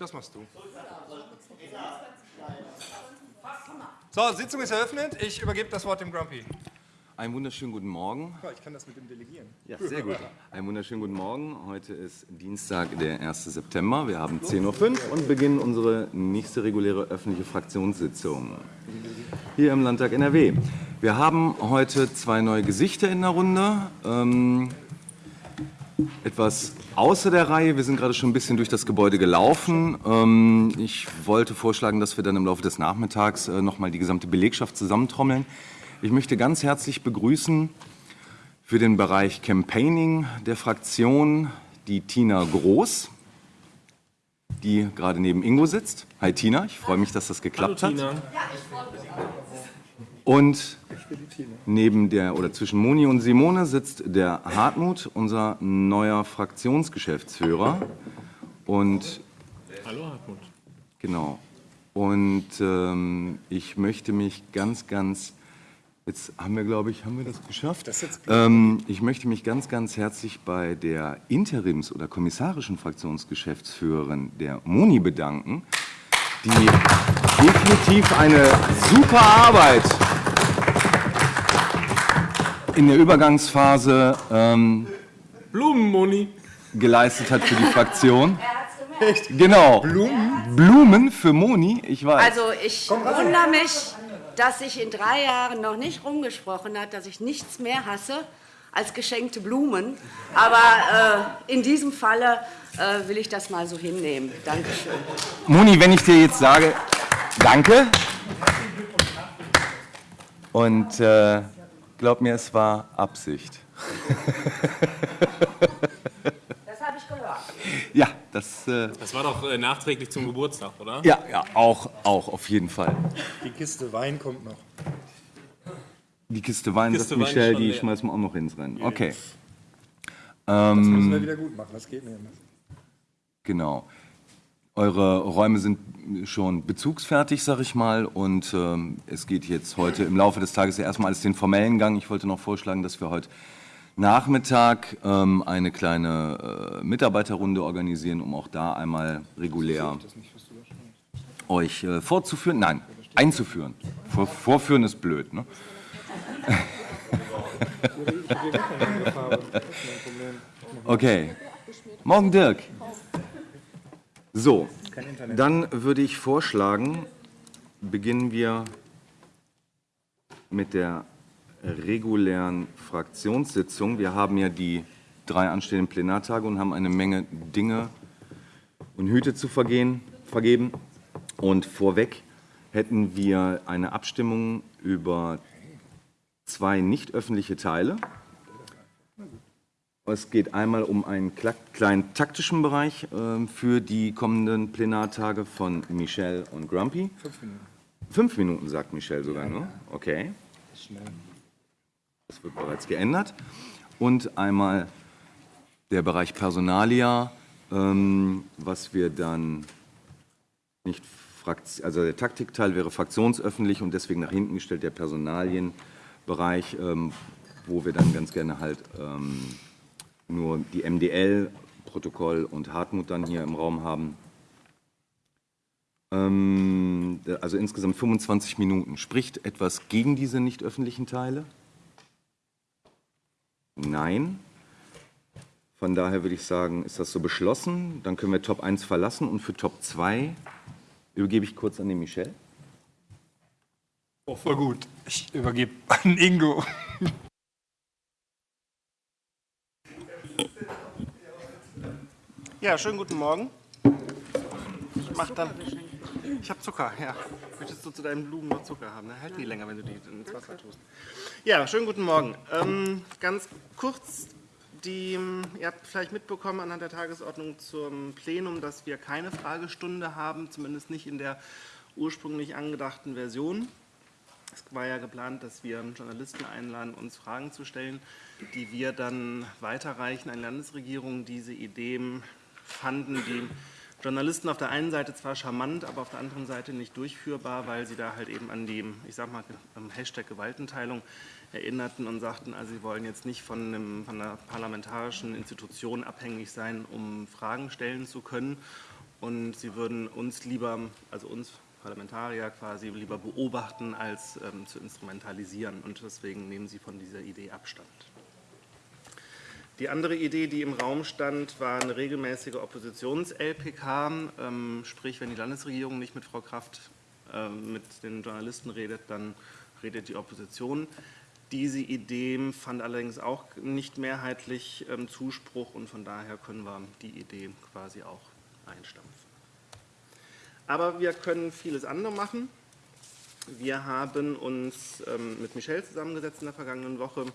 Das machst du. So, Sitzung ist eröffnet. Ich übergebe das Wort dem Grumpy. Einen wunderschönen guten Morgen. Ich kann das mit dem delegieren. Ja, sehr gut. Einen wunderschönen guten Morgen. Heute ist Dienstag, der 1. September. Wir haben 10.05 Uhr und beginnen unsere nächste reguläre öffentliche Fraktionssitzung hier im Landtag NRW. Wir haben heute zwei neue Gesichter in der Runde. Ähm, etwas außer der Reihe. Wir sind gerade schon ein bisschen durch das Gebäude gelaufen. Ähm, ich wollte vorschlagen, dass wir dann im Laufe des Nachmittags äh, noch mal die gesamte Belegschaft zusammentrommeln. Ich möchte ganz herzlich begrüßen für den Bereich Campaigning der Fraktion die Tina Groß, die gerade neben Ingo sitzt. Hi Tina, ich freue mich, dass das geklappt Hallo, hat. Tina. Und neben der oder zwischen Moni und Simone sitzt der Hartmut, unser neuer Fraktionsgeschäftsführer. Und Hallo Hartmut. genau. Und ähm, ich möchte mich ganz, ganz Jetzt haben wir, glaube ich, haben wir das geschafft? ähm, ich möchte mich ganz, ganz herzlich bei der Interims- oder kommissarischen Fraktionsgeschäftsführerin der Moni bedanken, die definitiv eine super Arbeit in der Übergangsphase ähm, Blumenmoni. geleistet hat für die Fraktion. Genau. Blumen? Blumen für Moni, ich weiß. Also ich wundere mich, dass sich in drei Jahren noch nicht rumgesprochen hat, dass ich nichts mehr hasse als geschenkte Blumen. Aber äh, in diesem Falle äh, will ich das mal so hinnehmen. Dankeschön. Moni, wenn ich dir jetzt sage, danke. Und äh, glaub mir, es war Absicht. Das habe ich gehört. Ja, das, äh, Das war doch äh, nachträglich zum Geburtstag, oder? ja, ja, auch, auch auf jeden Fall. Die Kiste Wein kommt noch. Die Kiste Wein, Kiste sagt Wein Michelle, die leer. schmeißen wir auch noch ins Rennen. Okay, Das müssen wir wieder gut machen. Das geht nicht anders. genau. Eure Räume sind schon bezugsfertig, sag ich mal, und ähm, es geht jetzt heute im Laufe des Tages ja erstmal alles den formellen Gang. Ich wollte noch vorschlagen, dass wir heute Nachmittag ähm, eine kleine äh, Mitarbeiterrunde organisieren, um auch da einmal regulär euch äh, vorzuführen. Nein, einzuführen. Vor, vorführen ist blöd, ne? Okay. Morgen, Dirk. So, dann würde ich vorschlagen, beginnen wir mit der regulären Fraktionssitzung. Wir haben ja die drei anstehenden Plenartage und haben eine Menge Dinge und Hüte zu vergehen, vergeben. Und vorweg hätten wir eine Abstimmung über zwei nicht öffentliche Teile. Es geht einmal um einen kleinen taktischen Bereich ähm, für die kommenden Plenartage von Michel und Grumpy. Fünf Minuten. Fünf Minuten, sagt Michel sogar nur. Okay. Das wird bereits geändert. Und einmal der Bereich Personalia, ähm, was wir dann nicht also der Taktikteil wäre fraktionsöffentlich und deswegen nach hinten gestellt der Personalienbereich, ähm, wo wir dann ganz gerne halt ähm, nur die MDL-Protokoll und Hartmut dann hier im Raum haben. Ähm, also insgesamt 25 Minuten. Spricht etwas gegen diese nicht öffentlichen Teile? Nein. Von daher würde ich sagen, ist das so beschlossen. Dann können wir Top 1 verlassen und für Top 2 übergebe ich kurz an den Michel. Oh, voll gut. Ich übergebe an Ingo. Ja, schönen guten Morgen. Ich mach dann. Ich habe Zucker, ja. Möchtest du zu deinen Blumen noch Zucker haben? Ne? Halt die länger, wenn du die ins Wasser tust. Ja, schönen guten Morgen. Ähm, ganz kurz, die, ihr habt vielleicht mitbekommen anhand der Tagesordnung zum Plenum, dass wir keine Fragestunde haben, zumindest nicht in der ursprünglich angedachten Version. Es war ja geplant, dass wir Journalisten einladen, uns Fragen zu stellen, die wir dann weiterreichen an die Landesregierung. Diese Ideen fanden die Journalisten auf der einen Seite zwar charmant, aber auf der anderen Seite nicht durchführbar, weil sie da halt eben an die, ich sag mal, Hashtag Gewaltenteilung erinnerten und sagten, also sie wollen jetzt nicht von, einem, von einer parlamentarischen Institution abhängig sein, um Fragen stellen zu können. und sie würden uns lieber, also uns Parlamentarier quasi, lieber beobachten, als ähm, zu instrumentalisieren. Und deswegen nehmen sie von dieser Idee Abstand. Die andere Idee, die im Raum stand, war eine regelmäßige Oppositions-LPK, ähm, sprich, wenn die Landesregierung nicht mit Frau Kraft äh, mit den Journalisten redet, dann redet die Opposition. Diese Idee fand allerdings auch nicht mehrheitlich ähm, Zuspruch und von daher können wir die Idee quasi auch einstampfen. Aber wir können vieles andere machen. Wir haben uns ähm, mit Michel zusammengesetzt in der vergangenen Woche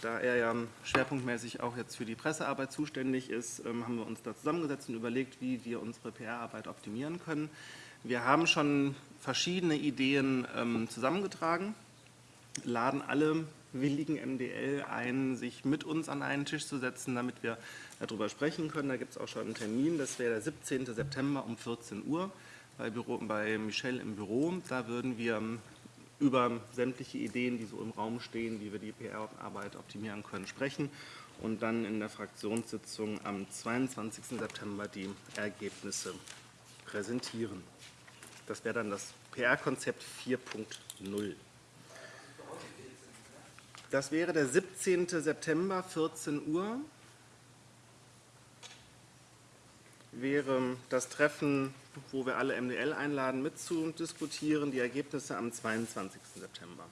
da er ja schwerpunktmäßig auch jetzt für die Pressearbeit zuständig ist, ähm, haben wir uns da zusammengesetzt und überlegt, wie wir unsere PR-Arbeit optimieren können. Wir haben schon verschiedene Ideen ähm, zusammengetragen, laden alle willigen MDL ein, sich mit uns an einen Tisch zu setzen, damit wir darüber sprechen können. Da gibt es auch schon einen Termin, das wäre der 17. September um 14 Uhr bei, Büro, bei Michel im Büro. Da würden wir über sämtliche Ideen, die so im Raum stehen, wie wir die PR-Arbeit optimieren können, sprechen und dann in der Fraktionssitzung am 22. September die Ergebnisse präsentieren. Das wäre dann das PR-Konzept 4.0. Das wäre der 17. September, 14 Uhr. Wäre das Treffen wo wir alle MDL einladen, mitzudiskutieren, die Ergebnisse am 22. September.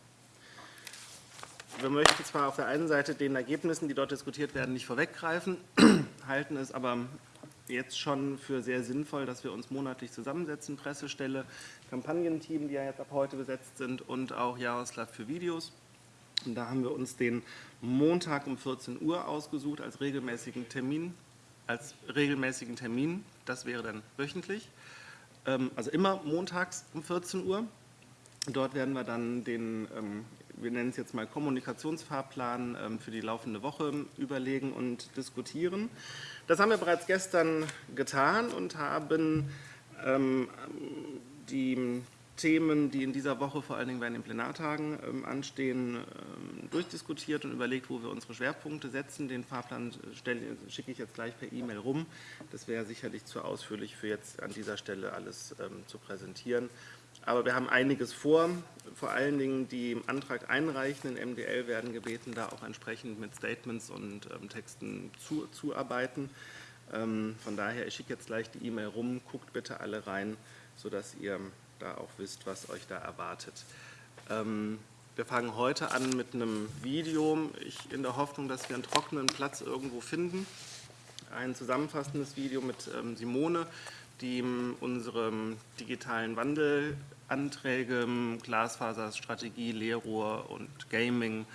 Wir möchten zwar auf der einen Seite den Ergebnissen, die dort diskutiert werden, nicht vorweggreifen, halten es aber jetzt schon für sehr sinnvoll, dass wir uns monatlich zusammensetzen, Pressestelle, Kampagnenteam, die ja jetzt ab heute besetzt sind und auch Jaroslav für Videos. Und da haben wir uns den Montag um 14 Uhr ausgesucht als regelmäßigen Termin, als regelmäßigen Termin. Das wäre dann wöchentlich. Ähm, also immer montags um 14 Uhr. Dort werden wir dann den, ähm, wir nennen es jetzt mal Kommunikationsfahrplan ähm, für die laufende Woche überlegen und diskutieren. Das haben wir bereits gestern getan und haben die Themen, die in dieser Woche vor allen Dingen bei den Plenartagen ähm, anstehen, ähm, durchdiskutiert und überlegt, wo wir unsere Schwerpunkte setzen. Den Fahrplan schicke ich jetzt gleich per E-Mail rum. Das wäre sicherlich zu ausführlich für jetzt an dieser Stelle alles ähm, zu präsentieren. Aber wir haben einiges vor. Vor allen Dingen die im Antrag einreichenden MDL werden gebeten, da auch entsprechend mit Statements und ähm, Texten zu, zuarbeiten. Ähm, von daher, ich schicke jetzt gleich die E-Mail rum. Guckt bitte alle rein, sodass ihr da auch wisst, was euch da erwartet. Ähm, wir fangen heute an mit einem Video, ich in der Hoffnung, dass wir einen trockenen Platz irgendwo finden. Ein zusammenfassendes Video mit ähm, Simone, die unsere digitalen Wandelanträge, Glasfaserstrategie, Leerrohr und Gaming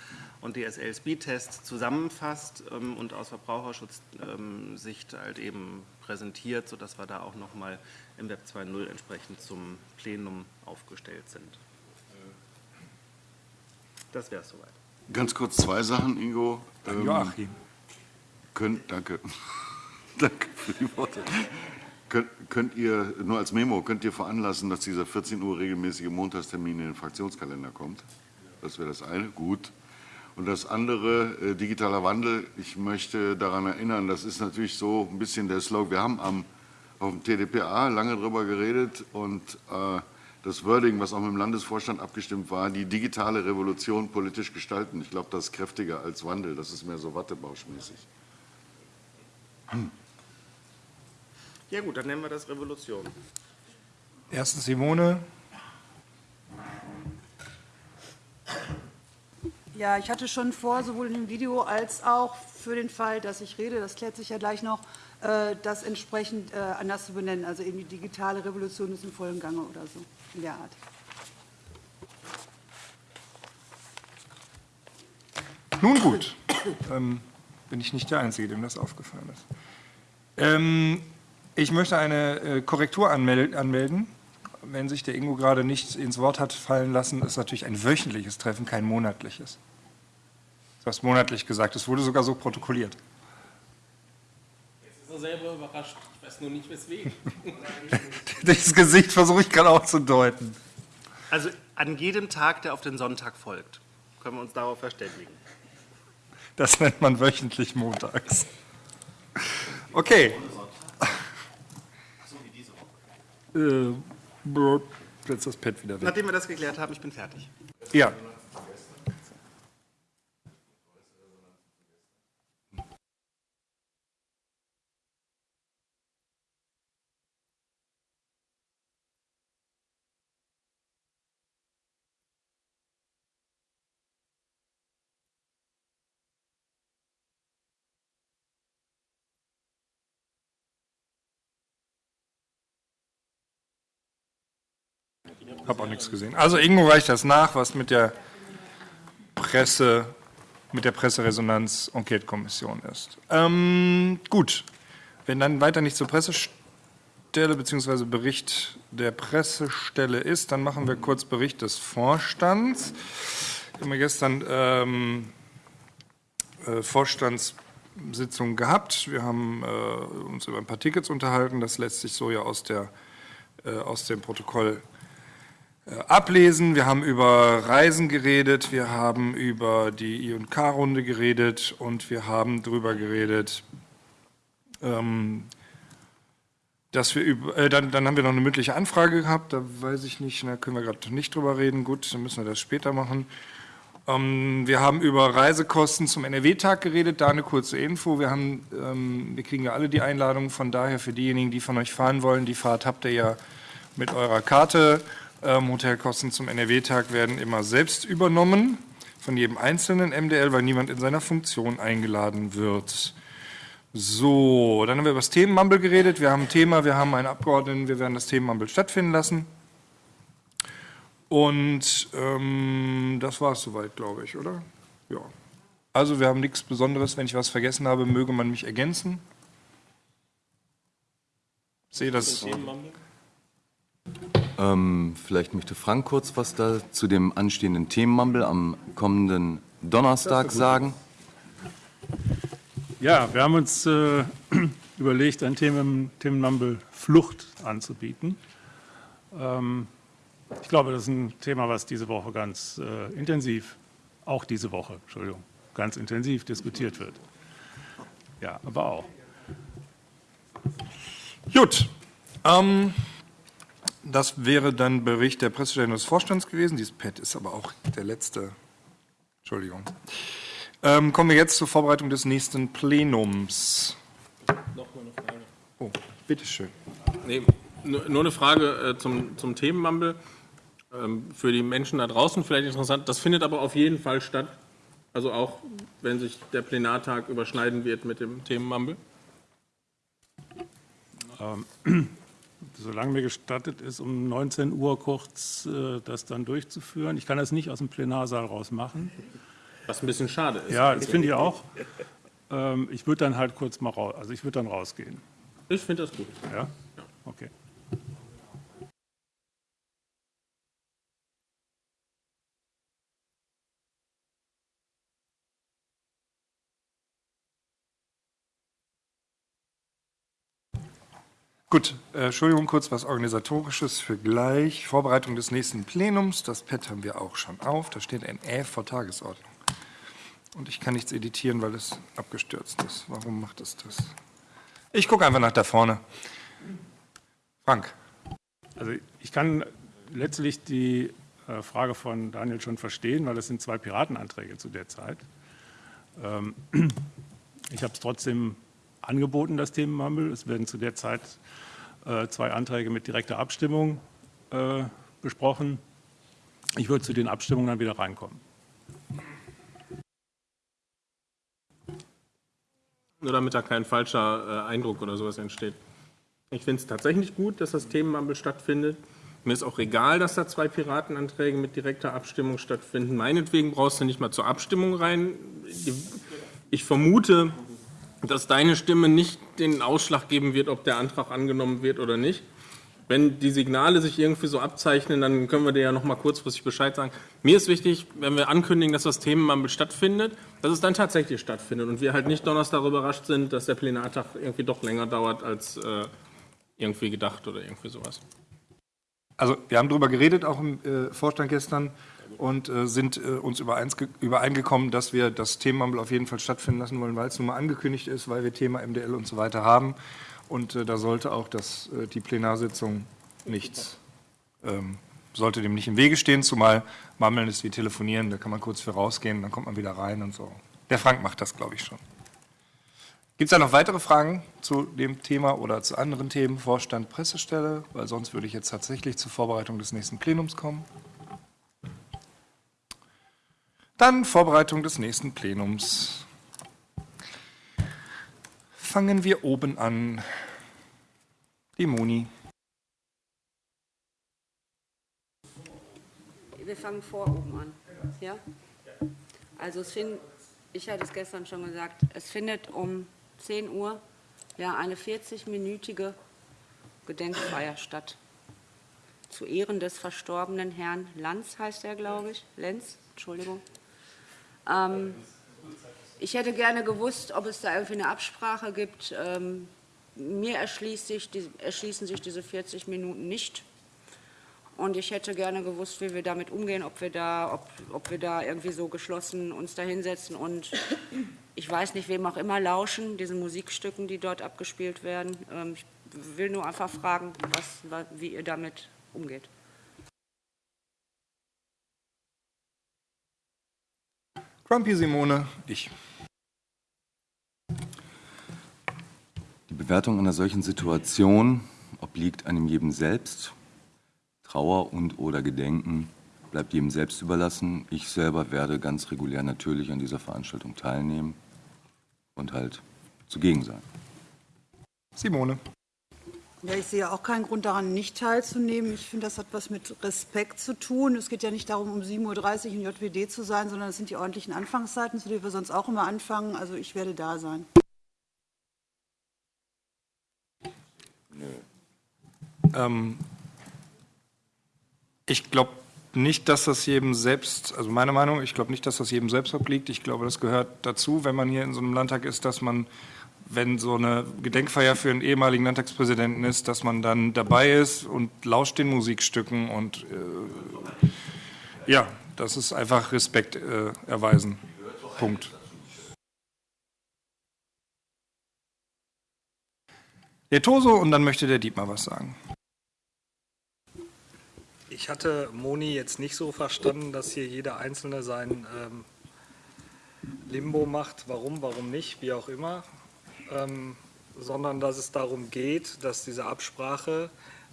und DSL-Speedtest zusammenfasst ähm, und aus Verbraucherschutzsicht halt eben präsentiert, sodass wir da auch nochmal im Web 2.0 entsprechend zum Plenum aufgestellt sind. Das wäre es soweit. Ganz kurz zwei Sachen, Ingo. Ähm, Joachim. Könnt, danke. danke für die Worte. Könnt, könnt, ihr, nur als Memo, könnt ihr veranlassen, dass dieser 14 Uhr regelmäßige Montagstermin in den Fraktionskalender kommt? Das wäre das eine. Gut. Und das andere, äh, digitaler Wandel, ich möchte daran erinnern, das ist natürlich so ein bisschen der Slogan. Wir haben am auf dem TDPA lange darüber geredet und äh, das Wording, was auch mit dem Landesvorstand abgestimmt war, die digitale Revolution politisch gestalten. Ich glaube, das ist kräftiger als Wandel. Das ist mehr so wattebauschmäßig. Hm. Ja gut, dann nennen wir das Revolution. Erstens Simone. Ja, ich hatte schon vor, sowohl in dem Video als auch für den Fall, dass ich rede, das klärt sich ja gleich noch, äh, das entsprechend äh, anders zu benennen. Also eben die digitale Revolution ist im vollen Gange oder so in der Art. Nun gut, ähm, bin ich nicht der Einzige, dem das aufgefallen ist. Ähm, ich möchte eine äh, Korrektur anmel anmelden. Wenn sich der Ingo gerade nicht ins Wort hat fallen lassen, ist natürlich ein wöchentliches Treffen, kein monatliches. Du hast monatlich gesagt, es wurde sogar so protokolliert er selber überrascht. Ich weiß nur nicht, weswegen. das Gesicht versuche ich gerade auch zu deuten. Also an jedem Tag, der auf den Sonntag folgt, können wir uns darauf verständigen. Das nennt man wöchentlich montags. Okay. äh, brr, setz das Pad wieder weg. Nachdem wir das geklärt haben, ich bin fertig. Ja. Hab auch nichts gesehen. Also Ingo reicht das nach, was mit der Presse, mit der Presseresonanz-Enquete-Kommission ist. Ähm, gut, wenn dann weiter nicht zur Pressestelle bzw. Bericht der Pressestelle ist, dann machen wir kurz Bericht des Vorstands. Wir haben ja gestern ähm, äh, Vorstandssitzung gehabt. Wir haben äh, uns über ein paar Tickets unterhalten. Das lässt sich so ja aus, der, äh, aus dem Protokoll ablesen. Wir haben über Reisen geredet, wir haben über die I&K-Runde geredet und wir haben darüber geredet, ähm, dass wir über, äh, dann, dann haben wir noch eine mündliche Anfrage gehabt, da weiß ich nicht, da können wir gerade nicht drüber reden. Gut, dann müssen wir das später machen. Ähm, wir haben über Reisekosten zum NRW-Tag geredet, da eine kurze Info. Wir, haben, ähm, wir kriegen ja alle die Einladung, von daher für diejenigen, die von euch fahren wollen, die Fahrt habt ihr ja mit eurer Karte. Ähm, Hotelkosten zum NRW-Tag werden immer selbst übernommen von jedem einzelnen MDL, weil niemand in seiner Funktion eingeladen wird. So, dann haben wir über das Themenmumble geredet. Wir haben ein Thema, wir haben einen Abgeordneten, wir werden das Themenmumble stattfinden lassen. Und ähm, das war es soweit, glaube ich, oder? Ja. Also wir haben nichts Besonderes. Wenn ich was vergessen habe, möge man mich ergänzen. Ich sehe das. Ähm, vielleicht möchte Frank kurz was da zu dem anstehenden Themenmumble am kommenden Donnerstag sagen. Ja, wir haben uns äh, überlegt, ein Themen, Themenmumble Flucht anzubieten. Ähm, ich glaube, das ist ein Thema, was diese Woche ganz äh, intensiv, auch diese Woche, Entschuldigung, ganz intensiv diskutiert wird. Ja, aber auch. Gut. Ähm, das wäre dann Bericht der Pressestelle des Vorstands gewesen. Dieses Pad ist aber auch der letzte. Entschuldigung. Ähm, kommen wir jetzt zur Vorbereitung des nächsten Plenums. Noch mal eine Frage. Oh, bitteschön. Nee, nur nur eine Frage äh, zum, zum Themenmumble. Ähm, für die Menschen da draußen vielleicht interessant. Das findet aber auf jeden Fall statt. Also auch, wenn sich der Plenartag überschneiden wird mit dem Themenmumble. Solange mir gestattet ist, um 19 Uhr kurz äh, das dann durchzuführen. Ich kann das nicht aus dem Plenarsaal raus machen. Was ein bisschen schade ist. Ja, das finde ich auch. Ähm, Ich würde dann halt kurz mal raus, also ich würde dann rausgehen. Ich finde das gut. Ja? Okay. Gut, äh, Entschuldigung, kurz was Organisatorisches für gleich. Vorbereitung des nächsten Plenums. Das Pad haben wir auch schon auf. Da steht ein Ä vor Tagesordnung. Und ich kann nichts editieren, weil es abgestürzt ist. Warum macht es das? Ich gucke einfach nach da vorne. Frank. Also ich kann letztlich die äh, Frage von Daniel schon verstehen, weil es sind zwei Piratenanträge zu der Zeit. Ähm, Ich habe es trotzdem angeboten, das Themenmumble. Es werden zu der Zeit äh, zwei Anträge mit direkter Abstimmung äh, besprochen. Ich würde zu den Abstimmungen dann wieder reinkommen. Nur damit da kein falscher äh, Eindruck oder sowas entsteht. Ich finde es tatsächlich gut, dass das Themenmumble stattfindet. Mir ist auch egal, dass da zwei Piratenanträge mit direkter Abstimmung stattfinden. Meinetwegen brauchst du nicht mal zur Abstimmung rein. Ich vermute, dass deine Stimme nicht den Ausschlag geben wird, ob der Antrag angenommen wird oder nicht. Wenn die Signale sich irgendwie so abzeichnen, dann können wir dir ja noch mal kurzfristig Bescheid sagen. Mir ist wichtig, wenn wir ankündigen, dass das Themenmumble stattfindet, dass es dann tatsächlich stattfindet und wir halt nicht Donnerstag überrascht sind, dass der Plenartag irgendwie doch länger dauert als äh, irgendwie gedacht oder irgendwie sowas. Also wir haben darüber geredet, auch im äh, Vorstand gestern, und äh, sind äh, uns übereingekommen, dass wir das Themenmumble auf jeden Fall stattfinden lassen wollen, weil es nun mal angekündigt ist, weil wir Thema MDL und so weiter haben. Und äh, da sollte auch das, äh, die Plenarsitzung nichts. Ähm, sollte dem nicht im Wege stehen, zumal Mammeln ist wie telefonieren, da kann man kurz für rausgehen, dann kommt man wieder rein und so. Der Frank macht das, glaube ich, schon. Gibt es da noch weitere Fragen zu dem Thema oder zu anderen Themen, Vorstand, Pressestelle? Weil sonst würde ich jetzt tatsächlich zur Vorbereitung des nächsten Plenums kommen. Dann Vorbereitung des nächsten Plenums. Fangen wir oben an. Die Moni. Wir fangen vor oben an. Ja? Also es find, ich hatte es gestern schon gesagt, es findet um 10 Uhr ja eine 40-minütige Gedenkfeier statt. Zu Ehren des verstorbenen Herrn Lanz heißt er, glaube ich. Lenz, Entschuldigung. Ähm, ich hätte gerne gewusst, ob es da irgendwie eine Absprache gibt. Ähm, mir erschließen sich diese 40 Minuten nicht. Und ich hätte gerne gewusst, wie wir damit umgehen, ob wir da, ob, ob wir da irgendwie so geschlossen uns da hinsetzen und ich weiß nicht, wem auch immer lauschen, diesen Musikstücken, die dort abgespielt werden. Ähm, ich will nur einfach fragen, was, wie ihr damit umgeht. Grumpy Simone, ich. Die Bewertung einer solchen Situation obliegt einem jedem selbst. Trauer und oder Gedenken bleibt jedem selbst überlassen. Ich selber werde ganz regulär natürlich an dieser Veranstaltung teilnehmen und halt zugegen sein. Simone. Ja, ich sehe auch keinen Grund daran, nicht teilzunehmen. Ich finde, das hat was mit Respekt zu tun. Es geht ja nicht darum, um 7.30 Uhr in JWD zu sein, sondern es sind die ordentlichen Anfangszeiten, zu denen wir sonst auch immer anfangen. Also ich werde da sein. Ähm, ich glaube nicht, dass das jedem selbst, also meine Meinung, ich glaube nicht, dass das jedem selbst obliegt. Ich glaube, das gehört dazu, wenn man hier in so einem Landtag ist, dass man, wenn so eine Gedenkfeier für einen ehemaligen Landtagspräsidenten ist, dass man dann dabei ist und lauscht den Musikstücken und äh, ja, das ist einfach Respekt äh, erweisen. Punkt. Der Toso und dann möchte der Dietmar was sagen. Ich hatte Moni jetzt nicht so verstanden, dass hier jeder Einzelne sein ähm, Limbo macht, warum, warum nicht, wie auch immer, ähm, sondern dass es darum geht, dass diese Absprache,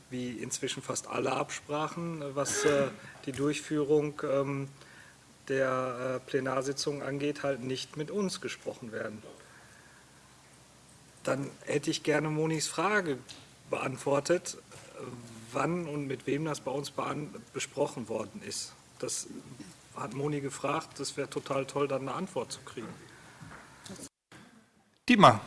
wie inzwischen fast alle Absprachen, was äh, die Durchführung ähm, der äh, Plenarsitzung angeht, halt nicht mit uns gesprochen werden. Dann hätte ich gerne Monis Frage beantwortet, wann und mit wem das bei uns besprochen worden ist. Das hat Moni gefragt. Das wäre total toll, dann eine Antwort zu kriegen. Dietmar.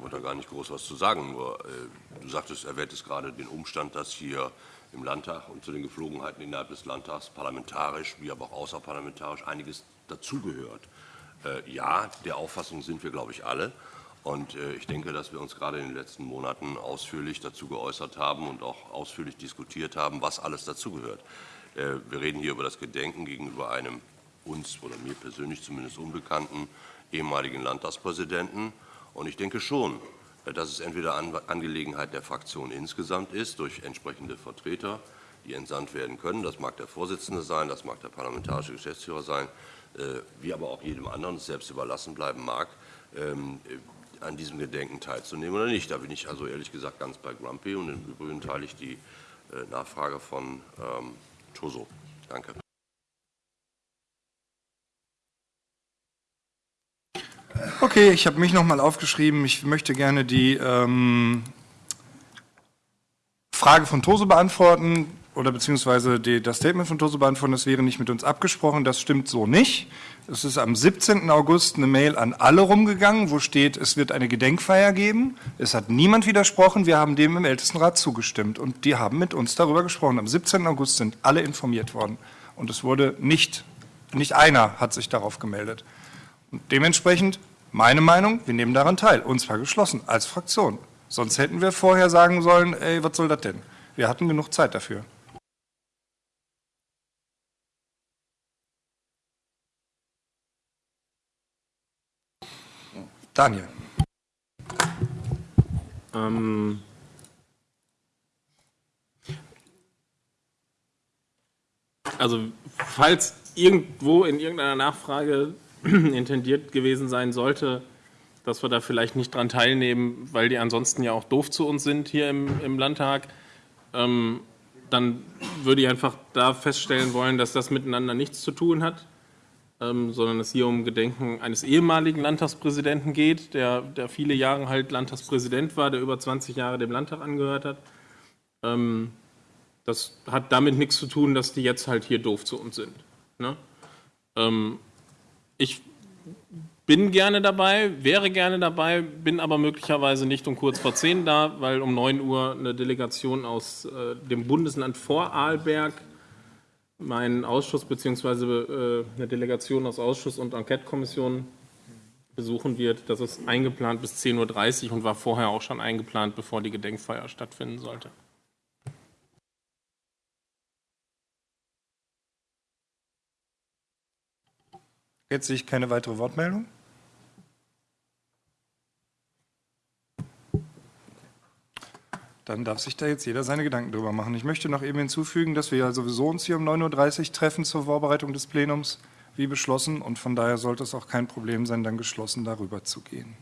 Wollte da gar nicht groß was zu sagen, nur äh, du sagtest, erwähntest gerade den Umstand, dass hier im Landtag und zu den Geflogenheiten innerhalb des Landtags parlamentarisch wie aber auch außerparlamentarisch einiges dazugehört. Äh, ja, der Auffassung sind wir, glaube ich, alle. Und äh, ich denke, dass wir uns gerade in den letzten Monaten ausführlich dazu geäußert haben und auch ausführlich diskutiert haben, was alles dazugehört. Äh, wir reden hier über das Gedenken gegenüber einem uns oder mir persönlich zumindest unbekannten ehemaligen Landtagspräsidenten. Und ich denke schon, äh, dass es entweder Angelegenheit der Fraktion insgesamt ist, durch entsprechende Vertreter, die entsandt werden können. Das mag der Vorsitzende sein, das mag der parlamentarische Geschäftsführer sein, wie aber auch jedem anderen selbst überlassen bleiben mag, ähm, an diesem Gedenken teilzunehmen oder nicht. Da bin ich also ehrlich gesagt ganz bei Grumpy und im Übrigen teile ich die äh, Nachfrage von ähm, Toso. Danke. Okay, ich habe mich noch mal aufgeschrieben. Ich möchte gerne die ähm, Frage von Toso beantworten oder beziehungsweise die, das Statement von Toso beantworten. Das wäre nicht mit uns abgesprochen. Das stimmt so nicht. Es ist am 17. August eine Mail an alle rumgegangen, wo steht, es wird eine Gedenkfeier geben. Es hat niemand widersprochen. Wir haben dem im Ältestenrat zugestimmt und die haben mit uns darüber gesprochen. Am 17. August sind alle informiert worden und es wurde nicht, nicht einer hat sich darauf gemeldet. Und dementsprechend meine Meinung, wir nehmen daran teil, und zwar geschlossen, als Fraktion. Sonst hätten wir vorher sagen sollen, ey, was soll das denn? Wir hatten genug Zeit dafür. Daniel. Ähm also, falls irgendwo in irgendeiner Nachfrage intendiert gewesen sein sollte, dass wir da vielleicht nicht dran teilnehmen, weil die ansonsten ja auch doof zu uns sind hier im, im Landtag, ähm, dann würde ich einfach da feststellen wollen, dass das miteinander nichts zu tun hat, ähm, sondern es hier um Gedenken eines ehemaligen Landtagspräsidenten geht, der, der viele Jahre halt Landtagspräsident war, der über 20 Jahre dem Landtag angehört hat. Ähm, das hat damit nichts zu tun, dass die jetzt halt hier doof zu uns sind. Ne? Ich bin gerne dabei, wäre gerne dabei, bin aber möglicherweise nicht um kurz vor zehn da, weil um 9 Uhr eine Delegation aus äh, dem Bundesland Vorarlberg meinen Ausschuss bzw. Äh, eine Delegation aus Ausschuss und Enquetekommission besuchen wird. Das ist eingeplant bis 10.30 Uhr und war vorher auch schon eingeplant, bevor die Gedenkfeier stattfinden sollte. Jetzt sehe ich keine weitere Wortmeldung. Dann darf sich da jetzt jeder seine Gedanken drüber machen. Ich möchte noch eben hinzufügen, dass wir ja sowieso uns hier um 9.30 Uhr treffen zur Vorbereitung des Plenums, wie beschlossen. Und von daher sollte es auch kein Problem sein, dann geschlossen darüber zu gehen.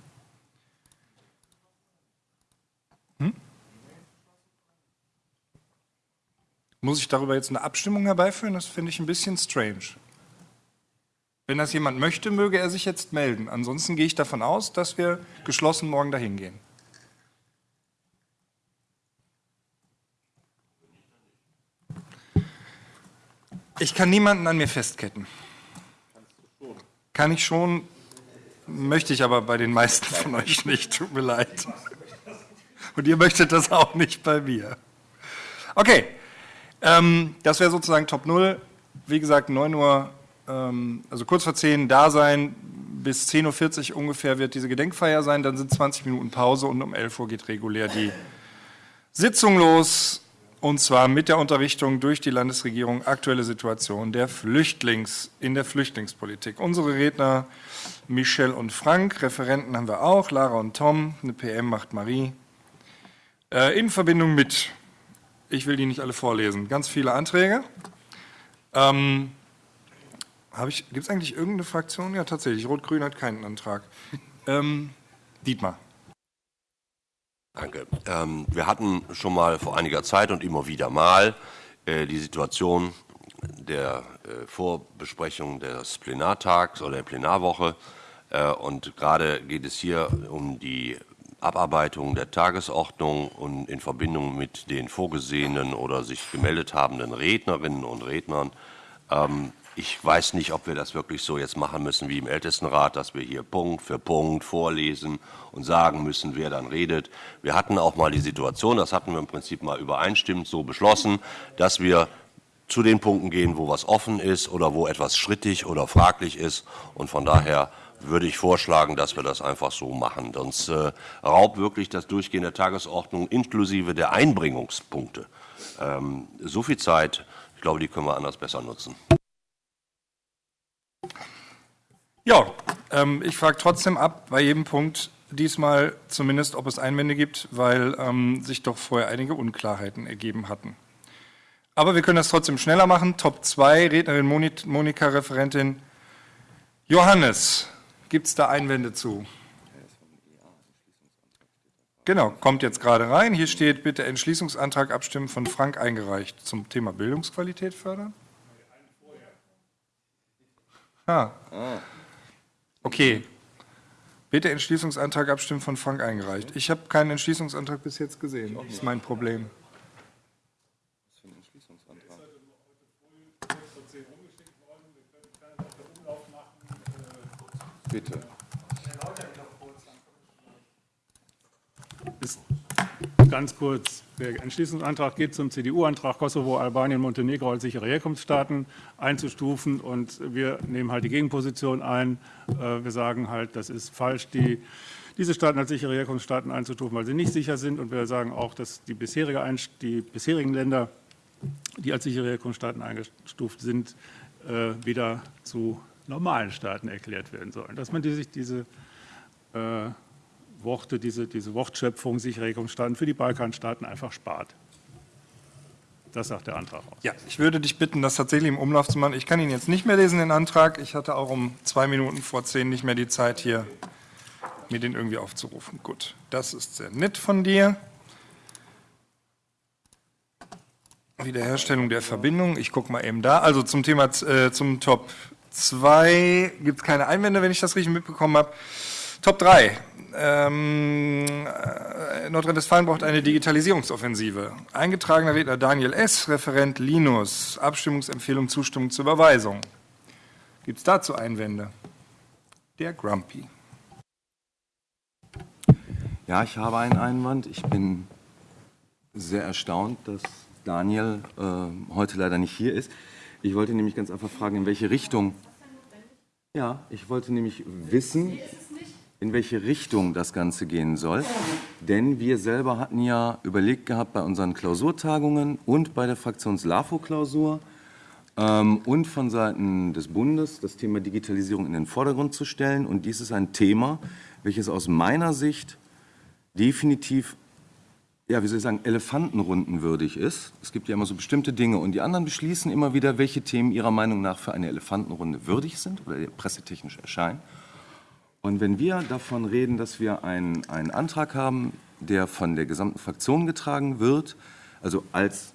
Hm? Muss ich darüber jetzt eine Abstimmung herbeiführen? Das finde ich ein bisschen strange. Wenn das jemand möchte, möge er sich jetzt melden. Ansonsten gehe ich davon aus, dass wir geschlossen morgen dahin gehen. Ich kann niemanden an mir festketten. Kann ich schon, möchte ich aber bei den meisten von euch nicht. Tut mir leid. Und ihr möchtet das auch nicht bei mir. Okay, ähm, das wäre sozusagen Top 0. Wie gesagt, 9 Uhr, also kurz vor 10 da sein. Bis 10.40 Uhr ungefähr wird diese Gedenkfeier sein. Dann sind 20 Minuten Pause und um 11 Uhr geht regulär die Sitzung los. Und zwar mit der Unterrichtung durch die Landesregierung aktuelle Situation der Flüchtlings, in der Flüchtlingspolitik. Unsere Redner Michel und Frank, Referenten haben wir auch, Lara und Tom, eine PM macht Marie. Äh, in Verbindung mit, ich will die nicht alle vorlesen, ganz viele Anträge. Ähm, Gibt es eigentlich irgendeine Fraktion? Ja, tatsächlich. Rot-Grün hat keinen Antrag. Ähm, Dietmar. Danke. Ähm, wir hatten schon mal vor einiger Zeit und immer wieder mal äh, die Situation der äh, Vorbesprechung des Plenartags oder der Plenarwoche. Äh, und gerade geht es hier um die Abarbeitung der Tagesordnung und in Verbindung mit den vorgesehenen oder sich gemeldet habenden Rednerinnen und Rednern ähm, ich weiß nicht, ob wir das wirklich so jetzt machen müssen wie im Ältestenrat, dass wir hier Punkt für Punkt vorlesen und sagen müssen, wer dann redet. Wir hatten auch mal die Situation, das hatten wir im Prinzip mal übereinstimmend so beschlossen, dass wir zu den Punkten gehen, wo was offen ist oder wo etwas strittig oder fraglich ist. Und von daher würde ich vorschlagen, dass wir das einfach so machen. Sonst äh, raubt wirklich das Durchgehen der Tagesordnung inklusive der Einbringungspunkte ähm, so viel Zeit. Ich glaube, die können wir anders besser nutzen. Ja, ähm, ich frage trotzdem ab bei jedem Punkt diesmal zumindest, ob es Einwände gibt, weil ähm, sich doch vorher einige Unklarheiten ergeben hatten. Aber wir können das trotzdem schneller machen. Top 2, Rednerin Monika, Referentin Johannes. Gibt es da Einwände zu? Genau, kommt jetzt gerade rein. Hier steht bitte Entschließungsantrag abstimmen von Frank eingereicht zum Thema Bildungsqualität fördern. Ah. Okay. Bitte Entschließungsantrag abstimmen von Frank eingereicht. Ich habe keinen Entschließungsantrag bis jetzt gesehen. Das ist mein Problem. Bitte. Ist ganz kurz. Der Entschließungsantrag geht zum CDU-Antrag, Kosovo, Albanien, Montenegro als sichere Herkunftsstaaten einzustufen. Und wir nehmen halt die Gegenposition ein. Äh, wir sagen halt, das ist falsch, die, diese Staaten als sichere Herkunftsstaaten einzustufen, weil sie nicht sicher sind. Und wir sagen auch, dass die, bisherige, die bisherigen Länder, die als sichere Herkunftsstaaten eingestuft sind, äh, wieder zu normalen Staaten erklärt werden sollen. Dass man sich diese äh, Worte, diese, diese Wortschöpfung, sichere Herkunftsstaaten für die Balkanstaaten einfach spart. Das sagt der Antrag aus. Ja, ich würde dich bitten, das tatsächlich im Umlauf zu machen. Ich kann ihn jetzt nicht mehr lesen, den Antrag. Ich hatte auch um zwei Minuten vor zehn nicht mehr die Zeit, hier mir den irgendwie aufzurufen. Gut, das ist sehr nett von dir. Wiederherstellung der Verbindung. Ich gucke mal eben da. Also zum Thema, äh, zum Top 2 gibt es keine Einwände, wenn ich das richtig mitbekommen habe. Top 3. Ähm, äh, Nordrhein-Westfalen braucht eine Digitalisierungsoffensive. Eingetragener Redner Daniel S., Referent Linus. Abstimmungsempfehlung, Zustimmung zur Überweisung. Gibt es dazu Einwände? Der Grumpy. Ja, ich habe einen Einwand. Ich bin sehr erstaunt, dass Daniel äh, heute leider nicht hier ist. Ich wollte nämlich ganz einfach fragen, in welche Richtung. Ja, ich wollte nämlich wissen, in welche Richtung das Ganze gehen soll. Denn wir selber hatten ja überlegt gehabt bei unseren Klausurtagungen und bei der Fraktions-LAFO-Klausur ähm, und von Seiten des Bundes das Thema Digitalisierung in den Vordergrund zu stellen. Und dies ist ein Thema, welches aus meiner Sicht definitiv ja, wie soll ich sagen, Elefantenrunden würdig ist. Es gibt ja immer so bestimmte Dinge und die anderen beschließen immer wieder, welche Themen ihrer Meinung nach für eine Elefantenrunde würdig sind oder pressetechnisch erscheinen. Und wenn wir davon reden, dass wir einen, einen Antrag haben, der von der gesamten Fraktion getragen wird, also als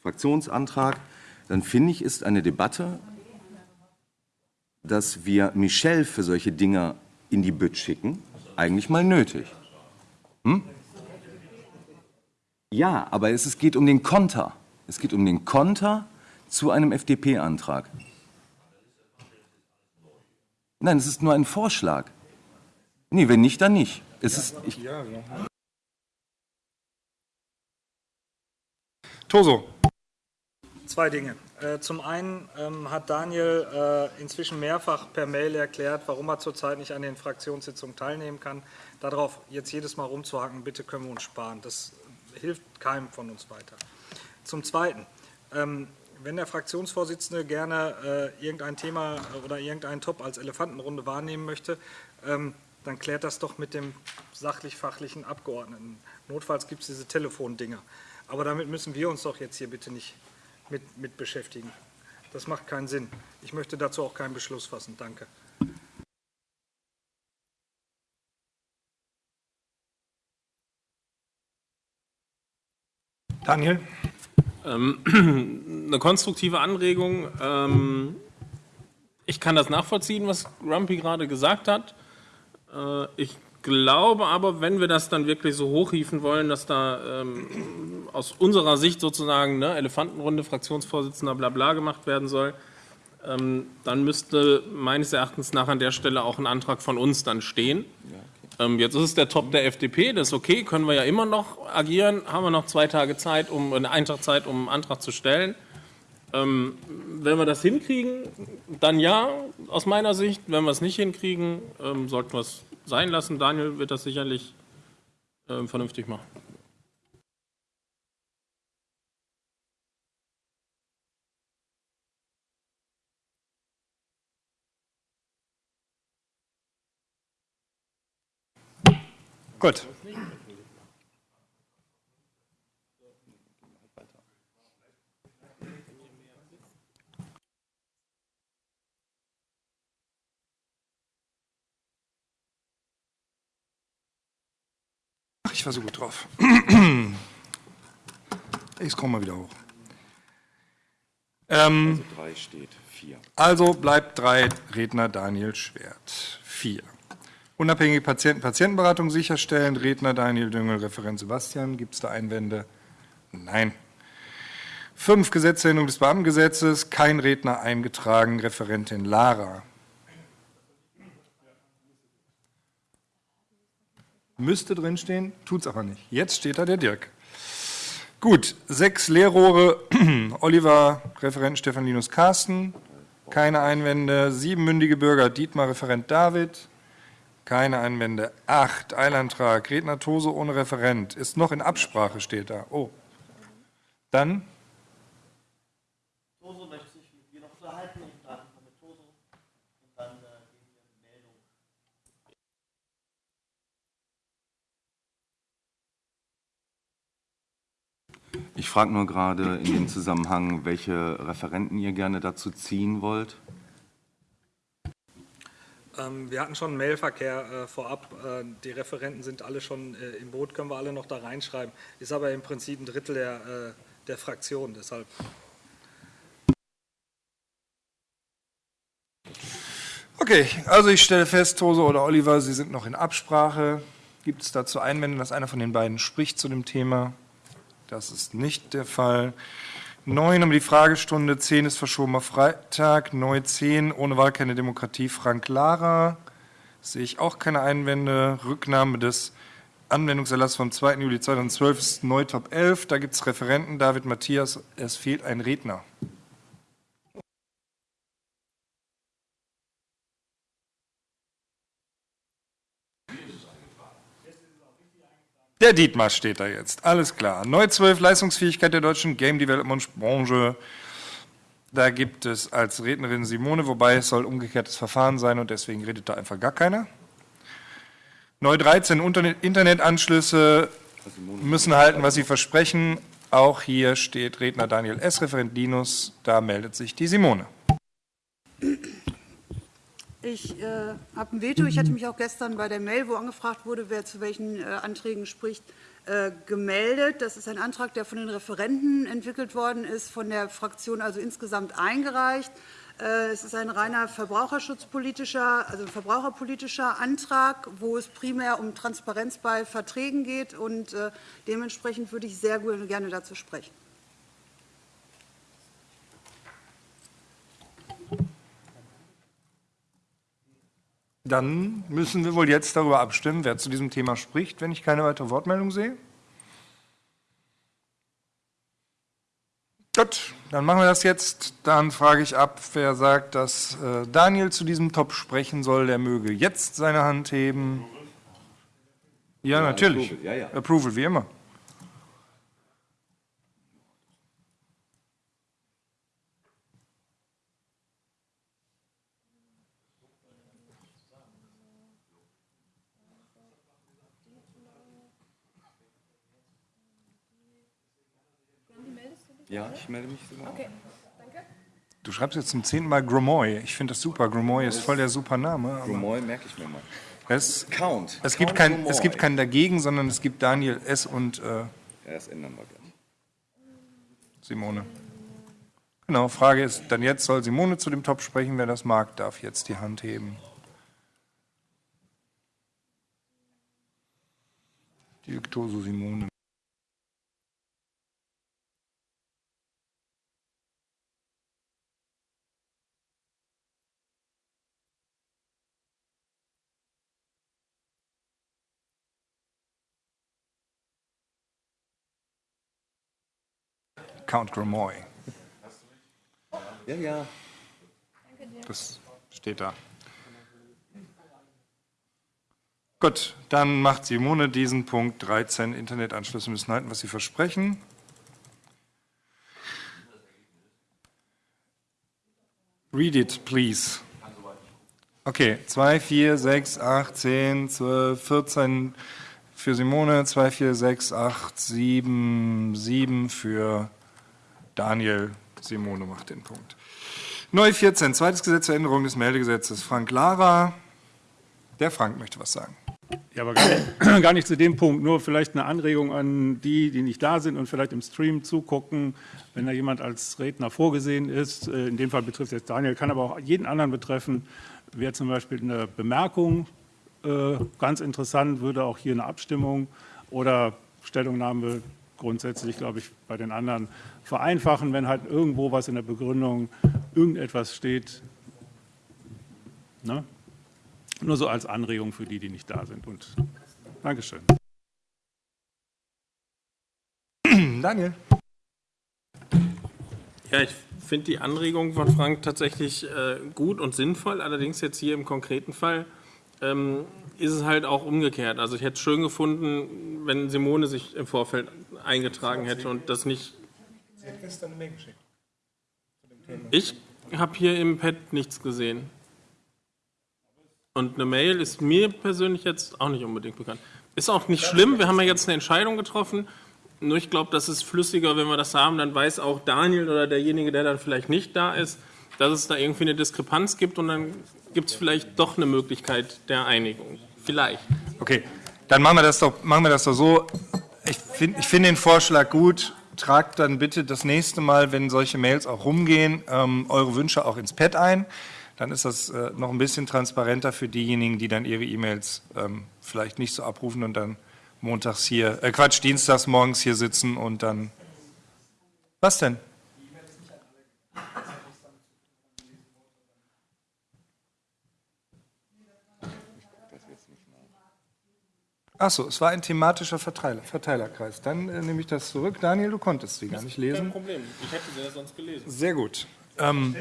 Fraktionsantrag, dann finde ich, ist eine Debatte, dass wir Michel für solche Dinge in die Bütt schicken, eigentlich mal nötig. Hm? Ja, aber es, es geht um den Konter. Es geht um den Konter zu einem FDP-Antrag. Nein, es ist nur ein Vorschlag. Nee, wenn nicht, dann nicht. Es ist, ich, Toso. Zwei Dinge. Äh, Zum einen ähm, hat Daniel äh, inzwischen mehrfach per Mail erklärt, warum er zurzeit nicht an den Fraktionssitzungen teilnehmen kann. Darauf jetzt jedes Mal rumzuhaken, bitte können wir uns sparen. Das hilft keinem von uns weiter. Zum Zweiten, ähm, wenn der Fraktionsvorsitzende gerne äh, irgendein Thema oder irgendeinen Top als Elefantenrunde wahrnehmen möchte, ähm, dann klärt das doch mit dem sachlich-fachlichen Abgeordneten. Notfalls gibt es diese Telefondinger. Aber damit müssen wir uns doch jetzt hier bitte nicht mit, mit beschäftigen. Das macht keinen Sinn. Ich möchte dazu auch keinen Beschluss fassen. Danke. Daniel? Ähm, eine konstruktive Anregung. Ähm, ich kann das nachvollziehen, was Grumpy gerade gesagt hat. Äh, ich glaube aber, wenn wir das dann wirklich so hochhieven wollen, dass da ähm, aus unserer Sicht sozusagen ne, Elefantenrunde, Fraktionsvorsitzender, bla bla gemacht werden soll, ähm, dann müsste meines Erachtens nach an der Stelle auch ein Antrag von uns dann stehen. Ähm, jetzt ist es der Top der FDP, das ist okay, können wir ja immer noch agieren, haben wir noch zwei Tage Zeit, um eine Eintrag Zeit, um einen Antrag zu stellen. Ähm, wenn wir das hinkriegen, dann ja, aus meiner Sicht. Wenn wir es nicht hinkriegen, ähm, sollten wir es sein lassen. Daniel wird das sicherlich ähm, vernünftig machen. Gut. Ich war so gut drauf. Ich scroll mal wieder hoch. Ähm, drei steht, vier. also bleibt drei Redner Daniel Schwert. Vier. Unabhängige Patienten Patientenberatung sicherstellen. Redner Daniel Düngel, Referent Sebastian. Gibt es da Einwände? Nein. Fünf Gesetzesänderung des Beamtengesetzes. Kein Redner eingetragen. Referentin Lara. Müsste drinstehen, tut's aber nicht. Jetzt steht da der Dirk. Gut, sechs Leerrohre, Oliver, Referent Stefan Linus Carsten, keine Einwände. Sieben mündige Bürger, Dietmar, Referent David, keine Einwände. Acht, Eilantrag, Redner Tose ohne Referent, ist noch in Absprache, steht da. Oh. Dann, Toso möchte sich mit mir noch unterhalten. Ich frage mal mit Toso und dann äh, geben wir eine Meldung. Ich frage nur gerade in dem Zusammenhang, welche Referenten ihr gerne dazu ziehen wollt. Ähm, Wir hatten schon einen Mailverkehr äh, vorab. Äh, Die Referenten sind alle schon äh, im Boot, können wir alle noch da reinschreiben. Ist aber im Prinzip ein Drittel der, äh, der Fraktion, deshalb. Okay, also ich stelle fest, Tose oder Oliver, Sie sind noch in Absprache. Gibt es dazu Einwände, dass einer von den beiden spricht zu dem Thema? Das ist nicht der Fall. Neun haben wir die Fragestunde, zehn ist verschobener Freitag, neu zehn, ohne Wahl keine Demokratie, Frank Lara. Sehe ich auch keine Einwände. Rücknahme des Anwendungserlasses vom 2. Juli 2012 ist neu Top 11. Da gibt es Referenten, David Matthias, es fehlt ein Redner. Der Dietmar steht da jetzt, alles klar. Neu 12, Leistungsfähigkeit der deutschen Game Development Branche. Da gibt es als Rednerin Simone, wobei es soll umgekehrtes Verfahren sein und deswegen redet da einfach gar keiner. Neu 13, Internet- Internetanschlüsse müssen halten, was sie versprechen. Auch hier steht Redner Daniel S., Referent Linus, da meldet sich die Simone. Ich äh, habe ein Veto. Ich hatte mich auch gestern bei der Mail, wo angefragt wurde, wer zu welchen äh, Anträgen spricht, äh, gemeldet. Das ist ein Antrag, der von den Referenten entwickelt worden ist, von der Fraktion also insgesamt eingereicht. Äh, Es ist ein reiner verbraucherschutzpolitischer, also verbraucherpolitischer Antrag, wo es primär um Transparenz bei Verträgen geht. Und äh, dementsprechend würde ich sehr gerne dazu sprechen. Dann müssen wir wohl jetzt darüber abstimmen, wer zu diesem Thema spricht, wenn ich keine weitere Wortmeldung sehe. Gut, dann machen wir das jetzt. Dann frage ich ab, wer sagt, dass äh, Daniel zu diesem Top sprechen soll, der möge jetzt seine Hand heben. Ja, natürlich. Approval, ja, ja. Approval, wie immer. Ja, ich melde mich sogar. Okay. Du schreibst jetzt zum zehnten Mal Gromoy. Ich finde das super. Gromoy ist voll der super Name. Gromoy merke ich mir mal. Es, Count. es, gibt Count kein, Gromoy. es gibt keinen dagegen, sondern es gibt Daniel S. und äh, Ja, das ändern wir gleich. Simone. Genau, Frage ist dann jetzt, soll Simone zu dem Top sprechen? Wer das mag, darf jetzt die Hand heben. Die Victoso Simone. Count Gromoy. Ja, ja. Das steht da. Gut, dann macht Simone diesen Punkt 13. Internetanschlüsse müssen halten, was sie versprechen. Read it, please. Okay, 2, 4, 6, 8, 10, 12, 14 für Simone, 2, 4, 6, 8, 7, 7 für Daniel. Simone macht den Punkt. Neu 14, zweites Gesetz zur Änderung des Meldegesetzes. Frank Lara. Der Frank möchte was sagen. Ja, aber gar nicht, gar nicht zu dem Punkt. Nur vielleicht eine Anregung an die, die nicht da sind und vielleicht im Stream zugucken, wenn da jemand als Redner vorgesehen ist. Äh, In dem Fall betrifft es jetzt Daniel, kann aber auch jeden anderen betreffen. Wäre zum Beispiel eine Bemerkung äh, ganz interessant, würde auch hier eine Abstimmung oder Stellungnahme grundsätzlich, glaube ich, bei den anderen vereinfachen, wenn halt irgendwo was in der Begründung, irgendetwas steht. Ne? Nur so als Anregung für die, die nicht da sind. Und Dankeschön. Daniel. Ja, ich finde die Anregung von Frank tatsächlich äh, gut und sinnvoll. Allerdings jetzt hier im konkreten Fall ähm, ist es halt auch umgekehrt. Also ich hätte es schön gefunden, wenn Simone sich im Vorfeld eingetragen hätte und das nicht. Sie hat gestern eine Mail geschickt. Ich habe hier im Pad nichts gesehen. Und eine Mail ist mir persönlich jetzt auch nicht unbedingt bekannt. Ist auch nicht schlimm, wir haben ja jetzt eine Entscheidung getroffen. Nur ich glaube, das ist flüssiger, wenn wir das haben. Dann weiß auch Daniel oder derjenige, der dann vielleicht nicht da ist, dass es da irgendwie eine Diskrepanz gibt und dann gibt es vielleicht doch eine Möglichkeit der Einigung. Vielleicht. Okay, dann machen wir das doch, machen wir das doch so. Ich finde ich find den Vorschlag gut. Tragt dann bitte das nächste Mal, wenn solche Mails auch rumgehen, ähm, eure Wünsche auch ins Pad ein. Dann ist das äh, noch ein bisschen transparenter für diejenigen, die dann ihre E-Mails ähm, vielleicht nicht so abrufen und dann montags hier, äh, Quatsch, dienstags morgens hier sitzen und dann. Was denn? Achso, es war ein thematischer Verteiler, Verteilerkreis. Dann äh, nehme ich das zurück. Daniel, du konntest sie gar nicht Kein lesen. Problem. Ich hätte sie ja sonst gelesen. Sehr gut. Ähm,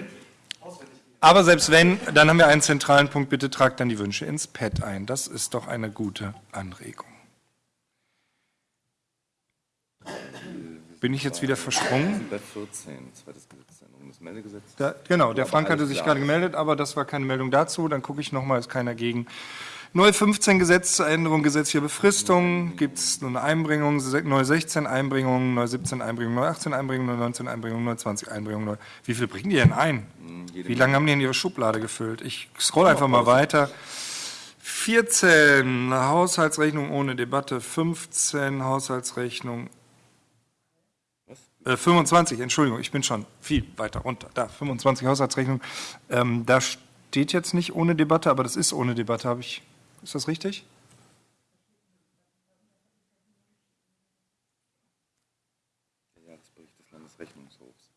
aber selbst wenn, dann haben wir einen zentralen Punkt. Bitte tragt dann die Wünsche ins Pad ein. Das ist doch eine gute Anregung. Bin ich jetzt wieder versprungen? Bei 14, zweites Gesetzesänderung, das Meldegesetz. Da, genau, der Frank hatte sich gerade gemeldet, aber das war keine Meldung dazu. Dann gucke ich nochmal, ist keiner gegen. Neu 15 Gesetz zur Änderung gesetzlicher Befristung. Gibt es eine Einbringung, se- neu 16 Einbringungen, neu 17 Einbringungen, neu 18 Einbringungen, neu 19 Einbringungen, neu 20 Einbringungen. Wie viel bringen die denn ein? Wie lange haben die in ihre Schublade gefüllt? Ich scroll einfach mal weiter. 14 Haushaltsrechnung ohne Debatte, 15 Haushaltsrechnung äh, 25, Entschuldigung, ich bin schon viel weiter runter. Da, 25 Haushaltsrechnung. Ähm, da steht jetzt nicht ohne Debatte, aber das ist ohne Debatte, habe ich. Ist das richtig? Jahresbericht des Landesrechnungshofs.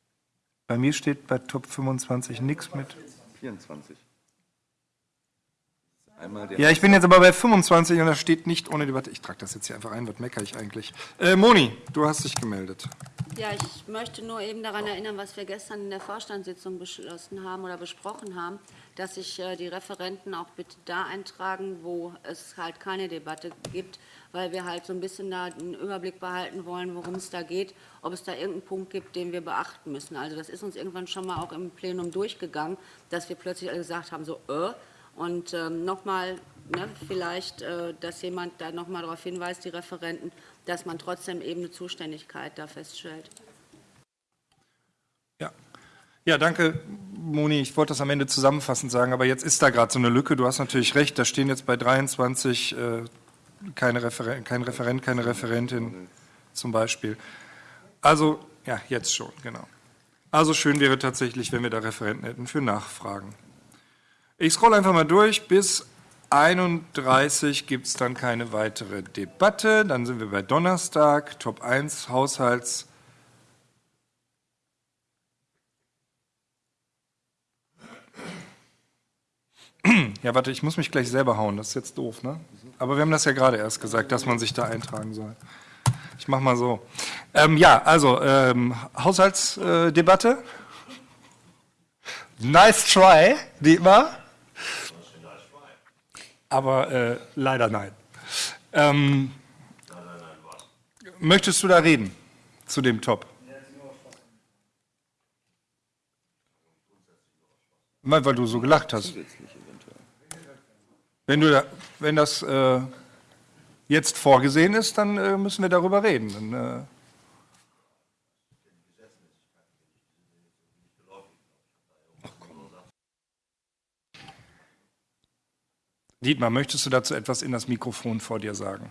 Bei mir steht bei Top 25 nichts mit. 24. Einmal der Ja, ich bin jetzt aber bei 25 und da steht nicht ohne Debatte. Ich trage das jetzt hier einfach ein, was meckere ich eigentlich? Äh, Moni, du hast dich gemeldet. Ja, ich möchte nur eben daran erinnern, was wir gestern in der Vorstandssitzung beschlossen haben oder besprochen haben, dass sich äh, die Referenten auch bitte da eintragen, wo es halt keine Debatte gibt, weil wir halt so ein bisschen da einen Überblick behalten wollen, worum es da geht, ob es da irgendeinen Punkt gibt, den wir beachten müssen. Also das ist uns irgendwann schon mal auch im Plenum durchgegangen, dass wir plötzlich alle gesagt haben, so, äh, und ähm, nochmal, ne, vielleicht, äh, dass jemand da nochmal darauf hinweist, die Referenten, dass man trotzdem eben eine Zuständigkeit da feststellt. Ja. Ja, danke, Moni. Ich wollte das am Ende zusammenfassend sagen, aber jetzt ist da gerade so eine Lücke. Du hast natürlich recht, da stehen jetzt bei 23 äh, keine Referen kein Referent, keine Referentin zum Beispiel. Also, ja, jetzt schon, genau. Also schön wäre tatsächlich, wenn wir da Referenten hätten für Nachfragen. Ich scroll einfach mal durch. Bis 31 gibt es dann keine weitere Debatte. Dann sind wir bei Donnerstag, Top 1, Haushalts. Ja, warte, ich muss mich gleich selber hauen, das ist jetzt doof, ne? Aber wir haben das ja gerade erst gesagt, dass man sich da eintragen soll. Ich mach mal so. Ähm, ja, also ähm, Haushaltsdebatte. nice try, Dietmar. Aber äh, leider nein. Ähm, möchtest du da reden zu dem Top? Weil weil du so gelacht hast. Wenn, du da, wenn das äh, jetzt vorgesehen ist, dann äh, müssen wir darüber reden. Dann, Dietmar, möchtest du dazu etwas in das Mikrofon vor dir sagen?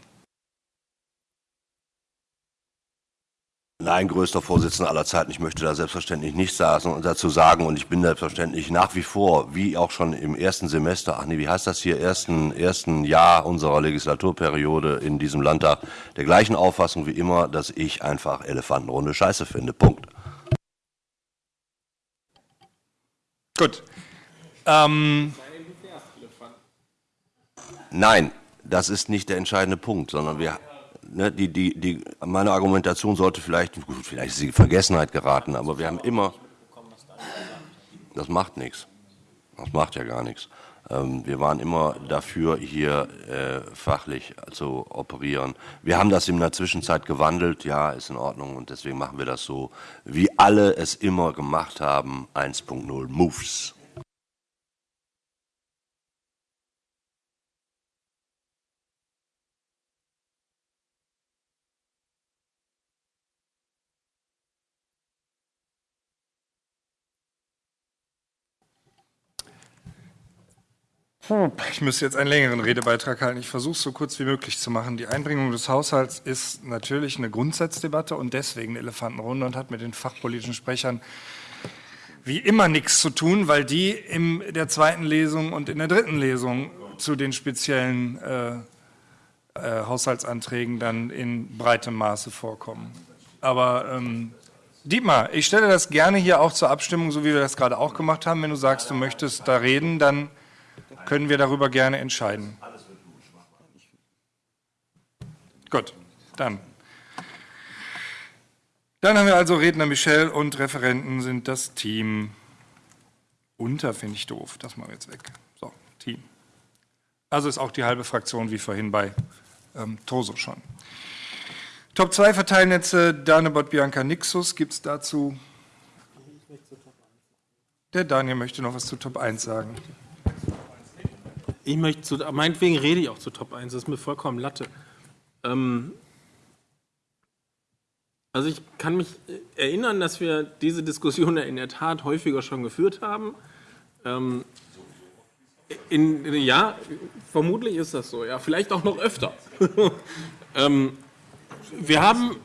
Nein, größter Vorsitzender aller Zeiten. Ich möchte da selbstverständlich nichts sagen- dazu sagen und ich bin selbstverständlich nach wie vor, wie auch schon im ersten Semester, ach nee, wie heißt das hier, ersten, ersten Jahr unserer Legislaturperiode in diesem Landtag, der gleichen Auffassung wie immer, dass ich einfach Elefantenrunde Scheiße finde. Punkt. Gut. Ähm, Nein, das ist nicht der entscheidende Punkt, sondern wir, ne, die, die, die, meine Argumentation sollte vielleicht, gut, vielleicht ist sie in Vergessenheit geraten, aber wir haben immer, das macht nichts. Das macht ja gar nichts. Ähm, wir waren immer dafür, hier äh, fachlich zu operieren. Wir haben das in der Zwischenzeit gewandelt, ja, ist in Ordnung und deswegen machen wir das so, wie alle es immer gemacht haben, 1.0 Moves. Ich müsste jetzt einen längeren Redebeitrag halten. Ich versuche es so kurz wie möglich zu machen. Die Einbringung des Haushalts ist natürlich eine Grundsatzdebatte und deswegen eine Elefantenrunde und hat mit den fachpolitischen Sprechern wie immer nichts zu tun, weil die in der zweiten Lesung und in der dritten Lesung zu den speziellen äh, äh, Haushaltsanträgen dann in breitem Maße vorkommen. Aber ähm, Dietmar, ich stelle das gerne hier auch zur Abstimmung, so wie wir das gerade auch gemacht haben. Wenn du sagst, du möchtest da reden, dann können wir darüber gerne entscheiden. Gut, dann. Dann haben wir also Redner Michel und Referenten sind das Team. Unter finde ich doof, das machen wir jetzt weg. So, Team. Also ist auch die halbe Fraktion wie vorhin bei ähm, Toso schon. Top 2 Verteilnetze, Danebot Bianca Nixus. Gibt es dazu? Der Daniel möchte noch was zu Top 1 sagen. Ich möchte zu, meinetwegen rede ich auch zu Top 1, das ist mir vollkommen Latte. Ähm, also ich kann mich erinnern, dass wir diese Diskussion in der Tat häufiger schon geführt haben. Ähm, in, ja, vermutlich ist das so, ja, vielleicht auch noch öfter. ähm, wir, haben,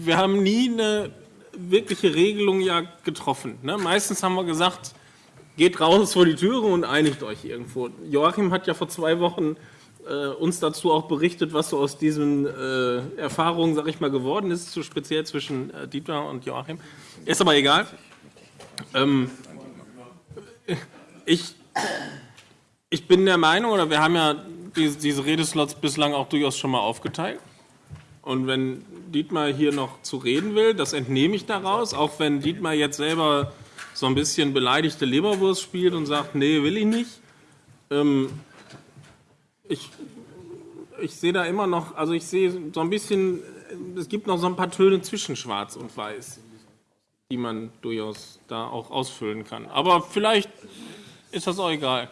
wir haben nie eine wirkliche Regelung ja getroffen. Ne? Meistens haben wir gesagt, geht raus vor die Türe und einigt euch irgendwo. Joachim hat ja vor zwei Wochen äh, uns dazu auch berichtet, was so aus diesen äh, Erfahrungen, sag ich mal, geworden ist, so speziell zwischen äh, Dietmar und Joachim. Ist aber egal. Ähm, ich, ich bin der Meinung, oder wir haben ja diese, diese Redeslots bislang auch durchaus schon mal aufgeteilt. Und wenn Dietmar hier noch zu reden will, das entnehme ich daraus, auch wenn Dietmar jetzt selber so ein bisschen beleidigte Leberwurst spielt und sagt, nee, will ich nicht. Ähm, ich, ich sehe da immer noch, also ich sehe so ein bisschen, es gibt noch so ein paar Töne zwischen Schwarz und Weiß, die man durchaus da auch ausfüllen kann. Aber vielleicht ist das auch egal.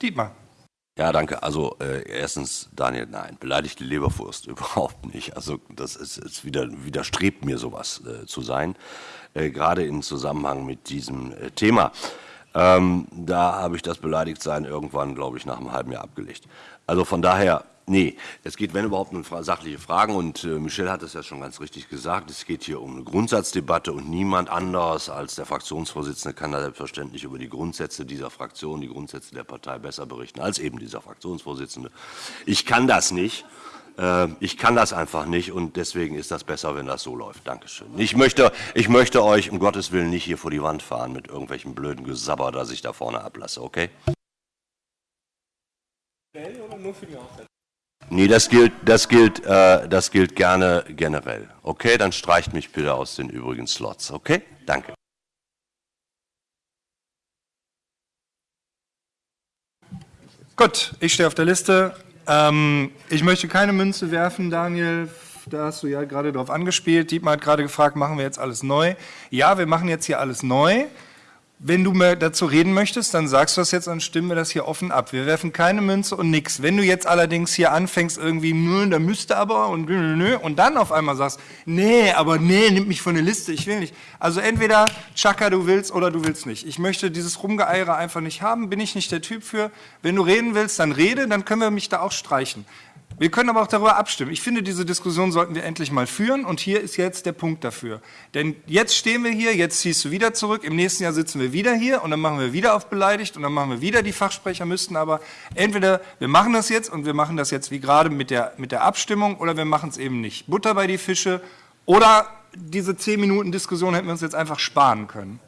Dietmar. Ja, danke. Also äh, erstens, Daniel, nein, beleidigte Leberwurst überhaupt nicht. Also das ist, ist wieder, widerstrebt mir sowas äh, zu sein, äh, gerade im Zusammenhang mit diesem äh, Thema. Ähm, da habe ich das Beleidigtsein irgendwann, glaube ich, nach einem halben Jahr abgelegt. Also von daher, nee, es geht, wenn überhaupt, um sachliche Fragen und äh, Michel hat es ja schon ganz richtig gesagt, es geht hier um eine Grundsatzdebatte und niemand anders als der Fraktionsvorsitzende kann da selbstverständlich über die Grundsätze dieser Fraktion, die Grundsätze der Partei besser berichten als eben dieser Fraktionsvorsitzende. Ich kann das nicht. Äh, ich kann das einfach nicht und deswegen ist das besser, wenn das so läuft. Dankeschön. Ich möchte, ich möchte euch um Gottes Willen nicht hier vor die Wand fahren mit irgendwelchen blöden Gesabber, das ich da vorne ablasse, okay? Oder nur für die Aufsätze? Nee, das gilt, das gilt, äh, das gilt gerne generell. Okay, dann streicht mich bitte aus den übrigen Slots. Okay, danke. Gut, ich stehe auf der Liste. Ähm, ich möchte keine Münze werfen, Daniel. Da hast du ja gerade drauf angespielt. Dietmar hat gerade gefragt, machen wir jetzt alles neu? Ja, wir machen jetzt hier alles neu. Wenn du mir dazu reden möchtest, dann sagst du das jetzt und stimmen wir das hier offen ab. Wir werfen keine Münze und nix. Wenn du jetzt allerdings hier anfängst irgendwie, nö, da müsste aber und nö, nö, und dann auf einmal sagst, nee, aber nee, nimm mich von der Liste, ich will nicht. Also entweder Chaka, du willst oder du willst nicht. Ich möchte dieses Rumgeeire einfach nicht haben, bin ich nicht der Typ für. Wenn du reden willst, dann rede, dann können wir mich da auch streichen. Wir können aber auch darüber abstimmen. Ich finde, diese Diskussion sollten wir endlich mal führen und hier ist jetzt der Punkt dafür. Denn jetzt stehen wir hier, jetzt ziehst du wieder zurück, im nächsten Jahr sitzen wir wieder hier und dann machen wir wieder auf beleidigt und dann machen wir wieder die Fachsprecher müssten aber entweder wir machen das jetzt und wir machen das jetzt wie gerade mit der, mit der Abstimmung oder wir machen es eben nicht. Butter bei die Fische oder diese 10 Minuten Diskussion hätten wir uns jetzt einfach sparen können.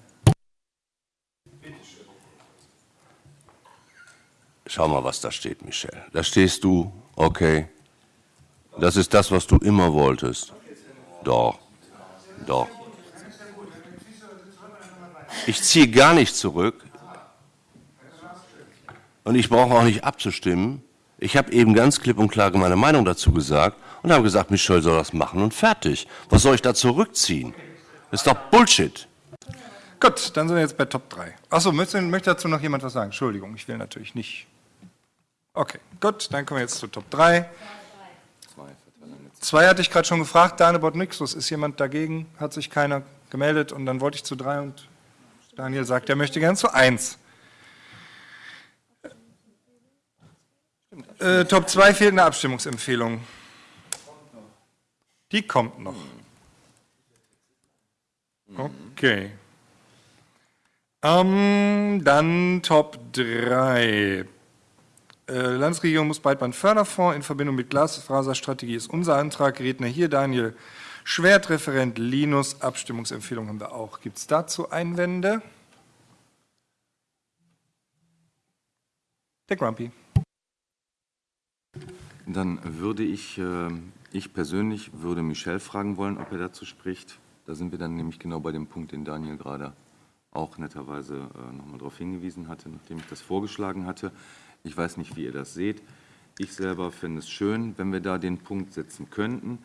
Schau mal, was da steht, Michel. Da stehst du, okay. Das ist das, was du immer wolltest. Doch, doch. Ich ziehe gar nicht zurück. Und ich brauche auch nicht abzustimmen. Ich habe eben ganz klipp und klar meine Meinung dazu gesagt und habe gesagt, Michel soll das machen und fertig. Was soll ich da zurückziehen? Das ist doch Bullshit. Gut, dann sind wir jetzt bei Top 3. Achso, möchte, möchte dazu noch jemand was sagen? Entschuldigung, ich will natürlich nicht. Okay, gut, dann kommen wir jetzt zu Top 3. Zwei hatte ich gerade schon gefragt, Danebot Nixus, ist jemand dagegen? Hat sich keiner gemeldet und dann wollte ich zu drei und Daniel sagt, er möchte gern zu 1. Äh, Top 2 fehlt eine Abstimmungsempfehlung. Die kommt noch. Okay. Ähm, dann Top 3. Äh, Landesregierung muss Breitbandförderfonds in Verbindung mit Glasfaserstrategie ist unser Antrag. Redner hier Daniel Schwert, Referent Linus. Abstimmungsempfehlung haben wir auch. Gibt es dazu Einwände? Der Grumpy. Dann würde ich, äh, ich persönlich würde Michel fragen wollen, ob er dazu spricht. Da sind wir dann nämlich genau bei dem Punkt, den Daniel gerade auch netterweise äh, nochmal darauf hingewiesen hatte, nachdem ich das vorgeschlagen hatte. Ich weiß nicht, wie ihr das seht. Ich selber fände es schön, wenn wir da den Punkt setzen könnten,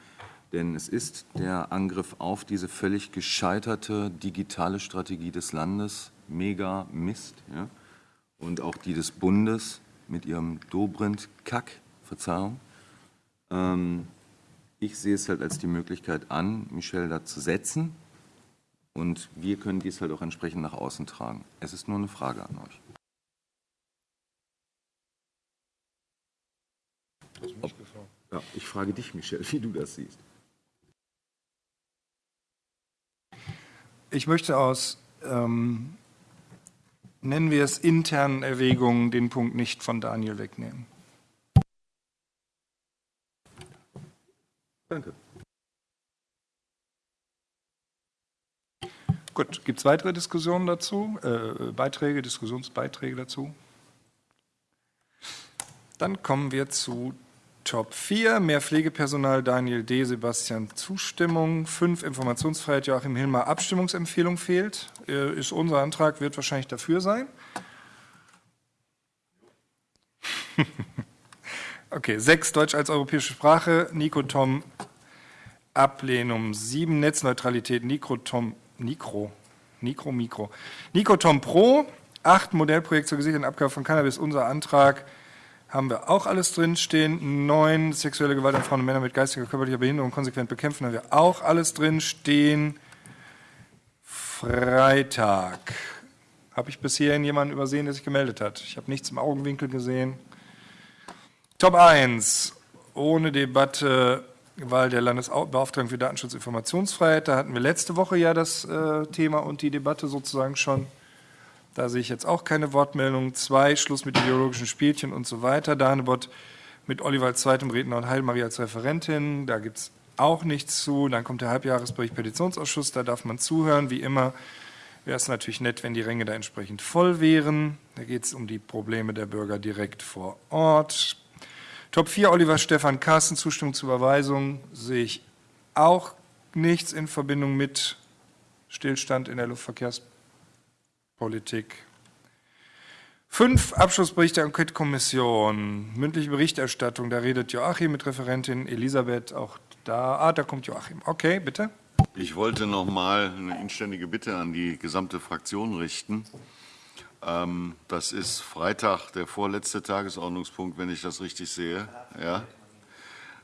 denn es ist der Angriff auf diese völlig gescheiterte digitale Strategie des Landes, mega Mist, ja? und auch die des Bundes mit ihrem Dobrindt-Kack, Verzeihung. Ähm, ich sehe es halt als die Möglichkeit an, Michel da zu setzen und wir können dies halt auch entsprechend nach außen tragen. Es ist nur eine Frage an euch. Ob, ja, ich frage dich, Michel, wie du das siehst. Ich möchte aus, ähm, nennen wir es internen Erwägungen, den Punkt nicht von Daniel wegnehmen. Danke. Gut, gibt es weitere Diskussionen dazu? Äh, Beiträge, Diskussionsbeiträge dazu? Dann kommen wir zu Top 4, mehr Pflegepersonal, Daniel D., Sebastian Zustimmung, 5 Informationsfreiheit, Joachim Hilmer, Abstimmungsempfehlung fehlt. Äh, ist unser Antrag, wird wahrscheinlich dafür sein. okay, 6 Deutsch als europäische Sprache, Nico Tom, Ablehnung, 7 Netzneutralität, Nico Tom, Nikro, Nikro, Mikro. Nico Tom Pro, 8 Modellprojekt zur gesicherten Abgabe von Cannabis, unser Antrag, haben wir auch alles drinstehen. Neun, sexuelle Gewalt an Frauen und Männer mit geistiger, körperlicher Behinderung konsequent bekämpfen, haben wir auch alles drinstehen. Freitag. Habe ich bis hierhin jemanden übersehen, der sich gemeldet hat? Ich habe nichts im Augenwinkel gesehen. Top 1. Ohne Debatte Wahl der Landesbeauftragten für Datenschutz und Informationsfreiheit. Da hatten wir letzte Woche ja das äh, Thema und die Debatte sozusagen schon. Da sehe ich jetzt auch keine Wortmeldung. Zwei, Schluss mit ideologischen Spielchen und so weiter. Danebot mit Oliver als zweitem Redner und Heilmarie als Referentin. Da gibt es auch nichts zu. Dann kommt der Halbjahresbericht Petitionsausschuss. Da darf man zuhören. Wie immer wäre es natürlich nett, wenn die Ränge da entsprechend voll wären. Da geht es um die Probleme der Bürger direkt vor Ort. Top 4, Oliver Stefan Carsten, Zustimmung zur Überweisung sehe ich auch nichts in Verbindung mit Stillstand in der Luftverkehrspolitik. Fünf, Abschlussbericht der Enquete-Kommission, mündliche Berichterstattung, da redet Joachim mit Referentin Elisabeth, auch da, ah, da kommt Joachim. Okay, bitte. Ich wollte noch mal eine inständige Bitte an die gesamte Fraktion richten. Ähm, das ist Freitag, der vorletzte Tagesordnungspunkt, wenn ich das richtig sehe. Ja.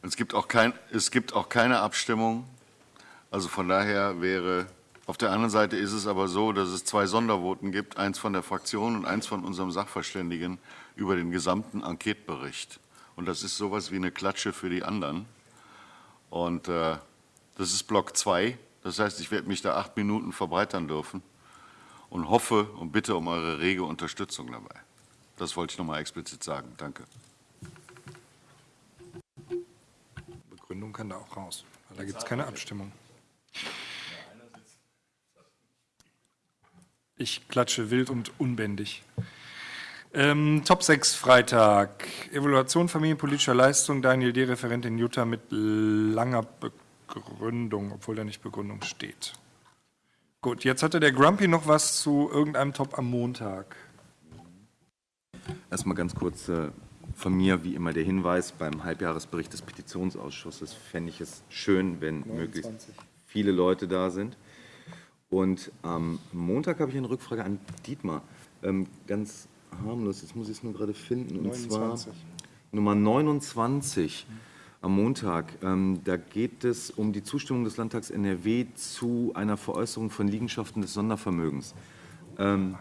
Es gibt auch, kein, es gibt auch keine Abstimmung. Also von daher wäre, auf der anderen Seite ist es aber so, dass es zwei Sondervoten gibt, eins von der Fraktion und eins von unserem Sachverständigen über den gesamten Enquetebericht. Und das ist sowas wie eine Klatsche für die anderen. Und äh, das ist Block 2. Das heißt, ich werde mich da acht Minuten verbreitern dürfen und hoffe und bitte um eure rege Unterstützung dabei. Das wollte ich noch mal explizit sagen. Danke. Begründung kann da auch raus, weil da gibt es keine Abstimmung. Ich klatsche wild und unbändig. Ähm, Top 6 Freitag. Evaluation familienpolitischer Leistung. Daniel D. Referent in Utah mit langer Begründung, obwohl da nicht Begründung steht. Gut, jetzt hatte der Grumpy noch was zu irgendeinem Top am Montag. Erstmal ganz kurz äh, von mir, wie immer, der Hinweis: Beim Halbjahresbericht des Petitionsausschusses fände ich es schön, wenn 29. möglichst viele Leute da sind. Und am Montag habe ich eine Rückfrage an Dietmar. Ähm, ganz harmlos, jetzt muss ich es nur gerade finden. Und 29. zwar Nummer 29. Mhm am Montag. Ähm, da geht es um die Zustimmung des Landtags NRW zu einer Veräußerung von Liegenschaften des Sondervermögens. Ähm,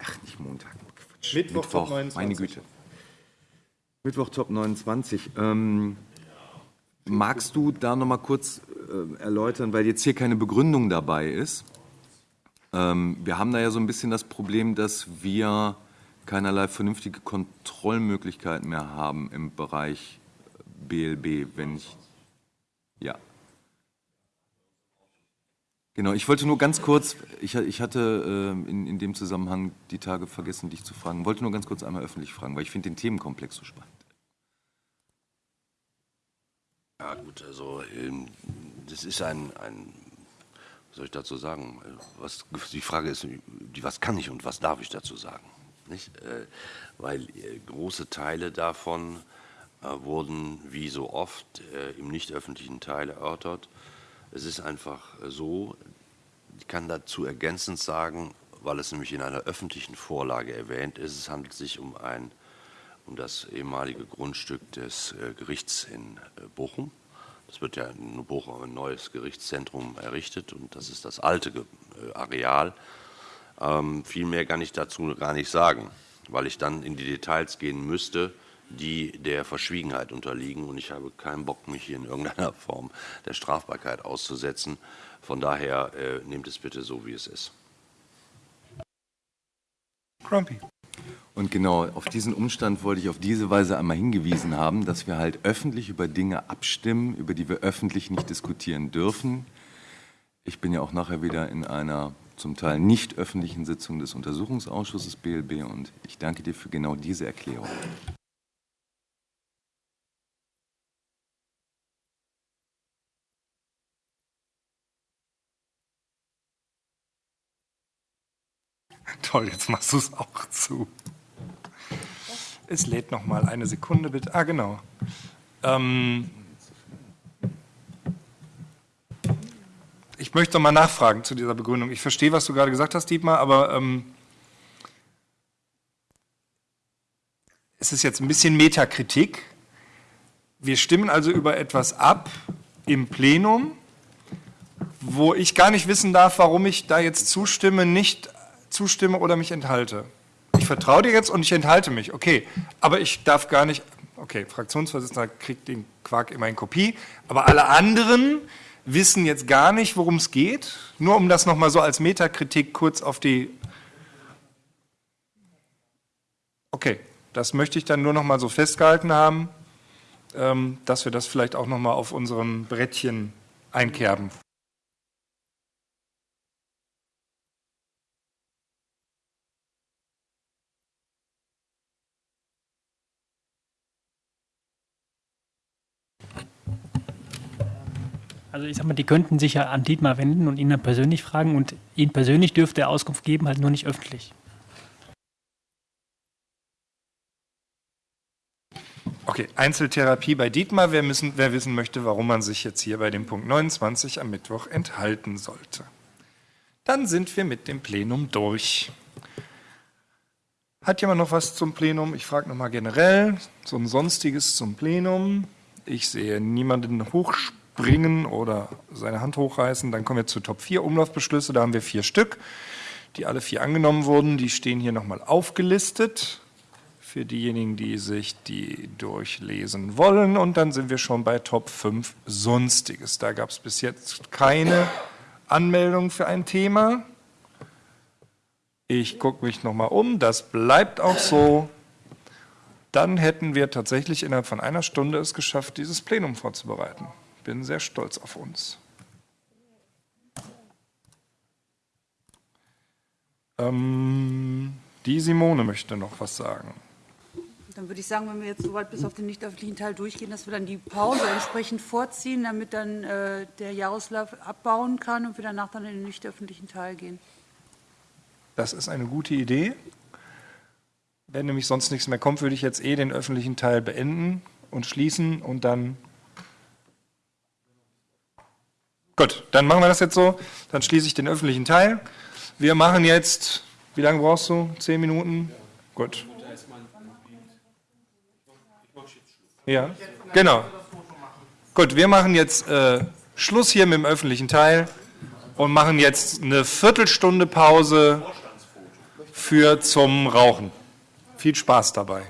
ach, nicht Montag. Quatsch. Mittwoch, Top meine 29. Güte. Mittwoch Top 29. Ähm, magst du da noch mal kurz erläutern, weil jetzt hier keine Begründung dabei ist? Ähm, wir haben da ja so ein bisschen das Problem, dass wir keinerlei vernünftige Kontrollmöglichkeiten mehr haben im Bereich BLB, wenn ich ja. Genau, ich wollte nur ganz kurz, ich, ich hatte äh, in, in dem Zusammenhang die Tage vergessen, dich zu fragen, wollte nur ganz kurz einmal öffentlich fragen, weil ich finde den Themenkomplex so spannend. Ja gut, also ähm, das ist ein, ein, was soll ich dazu sagen? Was, die Frage ist, was kann ich und was darf ich dazu sagen? Nicht? Äh, Weil äh, große Teile davon äh, wurden wie so oft im nicht öffentlichen Teil erörtert. Es ist einfach so, ich kann dazu ergänzend sagen, weil es nämlich in einer öffentlichen Vorlage erwähnt ist, es handelt sich um ein um das ehemalige Grundstück des äh, Gerichts in äh, Bochum. Es wird ja in Bochum ein neues Gerichtszentrum errichtet und das ist das alte äh, Areal. Ähm, viel mehr kann ich dazu gar nicht sagen, weil ich dann in die Details gehen müsste, die der Verschwiegenheit unterliegen und ich habe keinen Bock, mich hier in irgendeiner Form der Strafbarkeit auszusetzen. Von daher nehmt es bitte so, wie es ist. Grumpy. Und genau auf diesen Umstand wollte ich auf diese Weise einmal hingewiesen haben, dass wir halt öffentlich über Dinge abstimmen, über die wir öffentlich nicht diskutieren dürfen. Ich bin ja auch nachher wieder in einer zum Teil nicht öffentlichen Sitzung des Untersuchungsausschusses BLB und ich danke dir für genau diese Erklärung. Toll, jetzt machst du es auch zu. Es lädt noch mal eine Sekunde bitte. Ah, genau. Ähm, ich möchte noch mal nachfragen zu dieser Begründung. Ich verstehe, was du gerade gesagt hast, Dietmar, aber ähm, es ist jetzt ein bisschen Metakritik. Wir stimmen also über etwas ab im Plenum, wo ich gar nicht wissen darf, warum ich da jetzt zustimme, nicht zustimme oder mich enthalte. Ich vertraue dir jetzt und ich enthalte mich, okay. Aber ich darf gar nicht, okay, Fraktionsvorsitzender kriegt den Quark immer in Kopie, aber alle anderen wissen jetzt gar nicht, worum es geht. Nur um das nochmal so als Metakritik kurz auf die. Okay, das möchte ich dann nur nochmal so festgehalten haben, ähm, dass wir das vielleicht auch nochmal auf unserem Brettchen einkerben. Also ich sag mal, die könnten sich ja an Dietmar wenden und ihn dann persönlich fragen und ihn persönlich dürfte er Auskunft geben, halt nur nicht öffentlich. Okay, Einzeltherapie bei Dietmar. Wer, müssen, wer wissen möchte, warum man sich jetzt hier bei dem Punkt 29 am Mittwoch enthalten sollte. Dann sind wir mit dem Plenum durch. Hat jemand noch was zum Plenum? Ich frage nochmal generell, so ein Sonstiges zum Plenum. Ich sehe niemanden hochspringen oder seine Hand hochreißen. Dann kommen wir zu Top 4 Umlaufbeschlüsse. Da haben wir vier Stück, die alle vier angenommen wurden. Die stehen hier nochmal aufgelistet für diejenigen, die sich die durchlesen wollen. Und dann sind wir schon bei Top 5 Sonstiges. Da gab es bis jetzt keine Anmeldung für ein Thema. Ich gucke mich nochmal um, das bleibt auch so. Dann hätten wir tatsächlich innerhalb von einer Stunde es geschafft, dieses Plenum vorzubereiten. Bin sehr stolz auf uns. Ähm, die Simone möchte noch was sagen. Dann würde ich sagen, wenn wir jetzt soweit bis auf den nicht öffentlichen Teil durchgehen, dass wir dann die Pause entsprechend vorziehen, damit dann äh, der Jaroslav abbauen kann und wir danach dann in den nicht öffentlichen Teil gehen. Das ist eine gute Idee. Wenn nämlich sonst nichts mehr kommt, würde ich jetzt eh den öffentlichen Teil beenden und schließen und dann. Gut, dann machen wir das jetzt so. Dann schließe ich den öffentlichen Teil. Wir machen jetzt, wie lange brauchst du? Zehn Minuten? Gut. Ja, genau. Gut, wir machen jetzt äh, Schluss hier mit dem öffentlichen Teil und machen jetzt eine Viertelstunde Pause für zum Rauchen. Viel Spaß dabei.